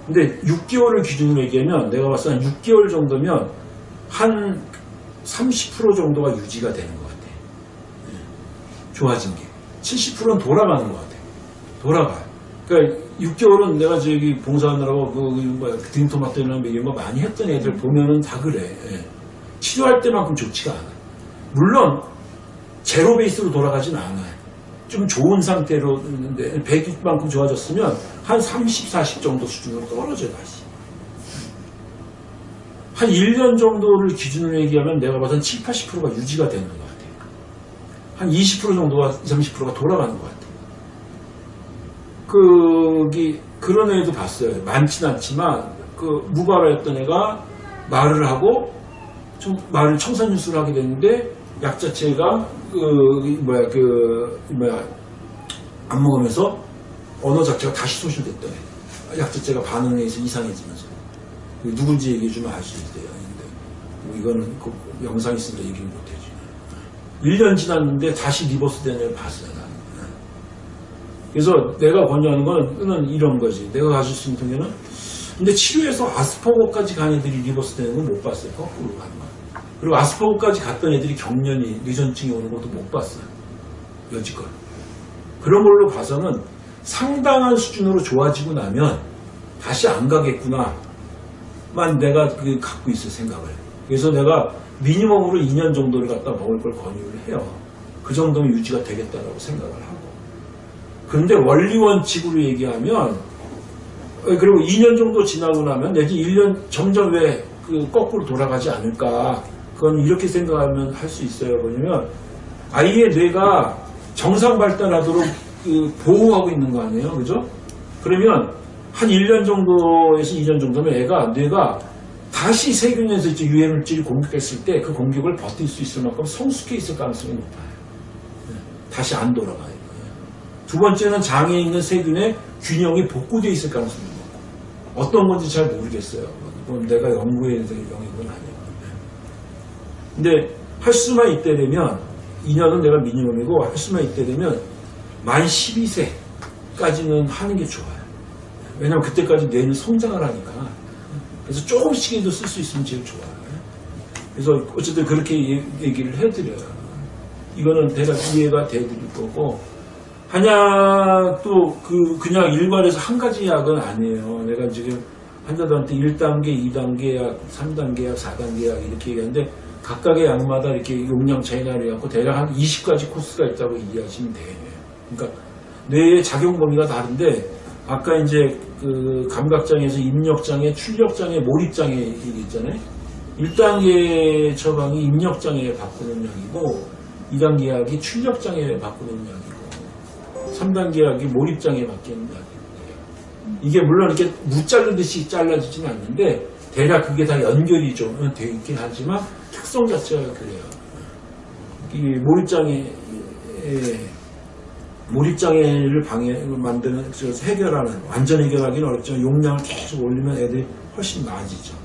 근데 6개월을 기준으로 얘기하면 내가 봤을 때 한 6개월 정도면 한 30% 정도가 유지가 되는 것 같아. 네. 좋아진 게. 70%는 돌아가는 것 같아. 돌아가요. 그러니까 6개월은 내가 저기 봉사하느라고 그, 그 뭐야, 등토마토나 이런 거 많이 했던 애들 보면은 다 그래. 예. 치료할 때만큼 좋지가 않아. 물론 제로 베이스로 돌아가진 않아요. 좀 좋은 상태로 있는데 100만큼 좋아졌으면 한 30, 40 정도 수준으로 떨어져요 다시. 한 1년 정도를 기준으로 얘기하면 내가 봐선 7, 80%가 유지가 되는 것 같아요. 한 20% 정도가 20, 30%가 돌아가는 것 같아요. 거기 그런 애도 봤어요. 많진 않지만 그 무발화였던 애가 말을 하고 좀 말을 청산유수를 하게 됐는데 약 자체가 그 뭐야 그 뭐야 안 먹으면서 언어 자체가 다시 소실됐던 애. 약 자체가 반응에 의해서 이상해지면서 그 누군지 얘기해 주면 알 수 있어요. 근데 뭐 이거는 그 영상 있으니까 얘기를 못해지. 1년 지났는데 다시 reverse 되는 애를 봤어요. 그래서 내가 권유하는 거는 이런 거지. 내가 가질 수 있는 통계는 근데 치료해서 아스퍼거까지 간 애들이 reverse 되는 건 못 봤어요. 거꾸로 가는 거. 그리고 아스퍼거까지 갔던 애들이 경련이 뇌전증이 오는 것도 못 봤어요. 여지껏. 그런 걸로 봐서는 상당한 수준으로 좋아지고 나면 다시 안 가겠구나. 만 내가 그 갖고 있을 생각을. 그래서 내가 미니멈으로 2년 정도를 갖다 먹을 걸 권유를 해요. 그 정도면 유지가 되겠다라고 생각을 하고. 그런데 원리 원칙으로 얘기하면 어, 그리고 2년 정도 지나고 나면 내지 1년 점점 왜 그 거꾸로 돌아가지 않을까 그건 이렇게 생각하면 할 수 있어요 뭐냐면 아이의 뇌가 정상 발달하도록 그 보호하고 있는 거 아니에요 그죠 그러면 한 1년 정도에서 2년 정도면 애가 뇌가 다시 세균에서 이제 유해 물질이 공격했을 때 그 공격을 버틸 수 있을 만큼 성숙해 있을 가능성이 높아요 네, 다시 안 돌아가요 두 번째는 장에 있는 세균의 균형이 복구되어 있을 가능성이 높고 어떤 건지 잘 모르겠어요. 그건 내가 연구에 대해서 영역은 아니에요. 근데 할 수만 있대 되면 2년은 내가 미니멈이고 할 수만 있대 되면 만 12세까지는 하는 게 좋아요. 왜냐면 그때까지 뇌는 성장을 하니까. 그래서 조금씩이라도 쓸 수 있으면 제일 좋아요. 그래서 어쨌든 그렇게 얘기를 해드려요. 이거는 대략 이해가 돼드릴 거고 한약도 그 그냥 일반에서 한 가지 약은 아니에요. 내가 지금 환자들한테 1단계, 2단계 약, 3단계 약, 4단계 약 이렇게 얘기하는데 각각의 약마다 이렇게 용량 차이가 나갖고 대략 한 20가지 코스가 있다고 이해하시면 돼요. 그러니까 뇌의 작용 범위가 다른데 아까 이제 그 감각장애에서 입력장애, 출력장애, 몰입장애 얘기했잖아요. 1단계 처방이 입력장애 바꾸는 약이고 2단계 약이 출력장애 바꾸는 약이고 3단계 약이 몰입장애 바뀌는 약이에요. 이게 물론 이렇게 무자르듯이 잘라지지는 않는데 대략 그게 다 연결이 좀돼 있긴 하지만 특성 자체가 그래요. 이 몰입장애 몰입장애를 방해 만드는 그래서 해결하는 완전 해결하기는 어렵지만 용량을 계속 올리면 애들이 훨씬 나아지죠.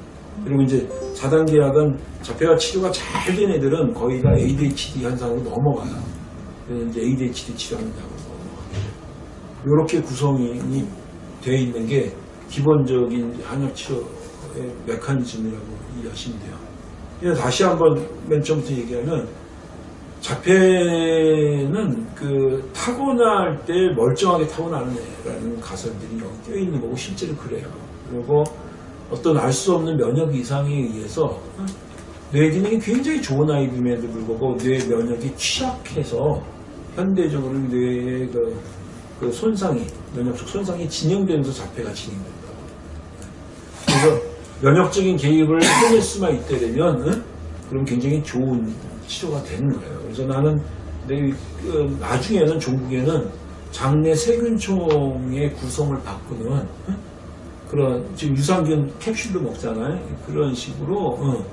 그리고 이제 4단계 약은 자폐가 치료가 잘 된 애들은 거의 다 ADHD 현상으로 넘어가요. 그래서 이제 ADHD 치료한다고 넘어가요. 이렇게 구성이 되어 있는 게 기본적인 한약 치료의 메커니즘이라고 이해하시면 돼요. 다시 한번 맨 처음부터 얘기하면 자폐는 그 타고날 때 멀쩡하게 타고나는 애라는 가설들이 껴있는 거고 실제로 그래요. 그리고 어떤 알 수 없는 면역 이상에 의해서 뇌 기능이 굉장히 좋은 아이임에도 불구하고 뇌 면역이 취약해서 현대적으로 뇌의 그, 그 손상이 면역적 손상이 진행되면서 자폐가 진행된다. 면역적인 개입을 해낼 수만 있다면 응? 그럼 굉장히 좋은 치료가 되는 거예요. 그래서 나는 내 그, 나중에는 종국에는 장내 세균총의 구성을 바꾸는 응? 그런 지금 유산균 캡슐도 먹잖아요. 그런 식으로 응,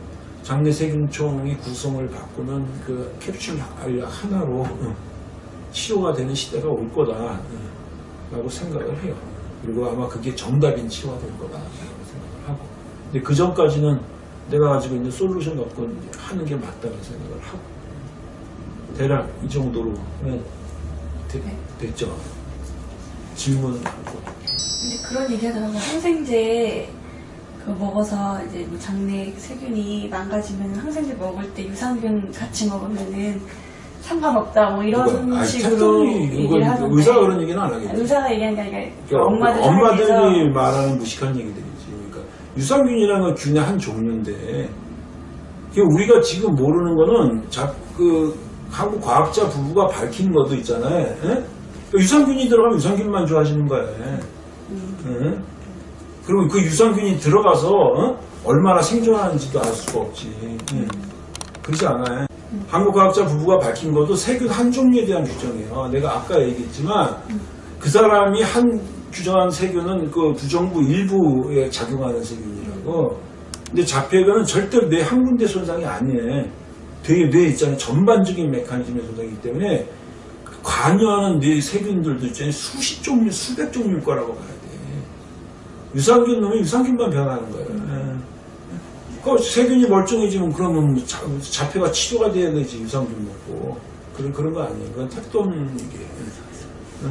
장내 세균총의 구성을 바꾸는 그 캡슐 하나로 응, 치료가 되는 시대가 올 거다라고 생각을 해요. 그리고 아마 그게 정답인 치료가 될 거다라고 생각을 하고. 근데 그 전까지는 내가 가지고 있는 솔루션 갖고 하는 게 맞다는 생각을 하고. 대략 이 정도로 는 되- 네. 됐죠. 질문. 근데 그런 얘기 하더라고요. 항생제 그 먹어서 이제 뭐 장내 세균이 망가지면 항생제 먹을 때 유산균 같이 먹으면은 상관없다 뭐 이런 아니, 식으로 얘기를 하는데 의사가 그런 얘기는 안 하겠죠. 의사가 얘기한 게 아니라 그러니까 엄마들 엄마들이 말하는 무식한. 그러니까 유산균이라는 건 균의 한 종류인데 그 우리가 지금 모르는 거는 자, 그 한국 과학자 부부가 밝힌 것도 있잖아요. 예? 그 유산균이 들어가면 유산균만 좋아하시는 거예요. 예? 그리고 그 유산균이 들어가서 어? 얼마나 생존하는지도 알 수가 없지. 예. 그렇지 않아요. 한국 과학자 부부가 밝힌 것도 세균 한 종류에 대한 규정이에요. 내가 아까 얘기했지만 그 사람이 한 규정한 세균은 그 부정부 일부에 작용하는 세균이라고. 근데 자폐견은 절대로 뇌 한 군데 손상이 아니에요. 되게 뇌 있잖아요. 전반적인 메커니즘의 손상이기 때문에 관여하는 뇌 세균들도 있잖아요. 수십 종류, 수백 종류일 거라고 봐야 돼. 유산균 놈이 유산균만 변하는 거예요. 예. 그 세균이 멀쩡해지면 그러면 뭐 자, 자폐가 치료가 돼야 되지 유산균 먹고 그런 그런 거 아니에요. 그건 택돈 이게. 예.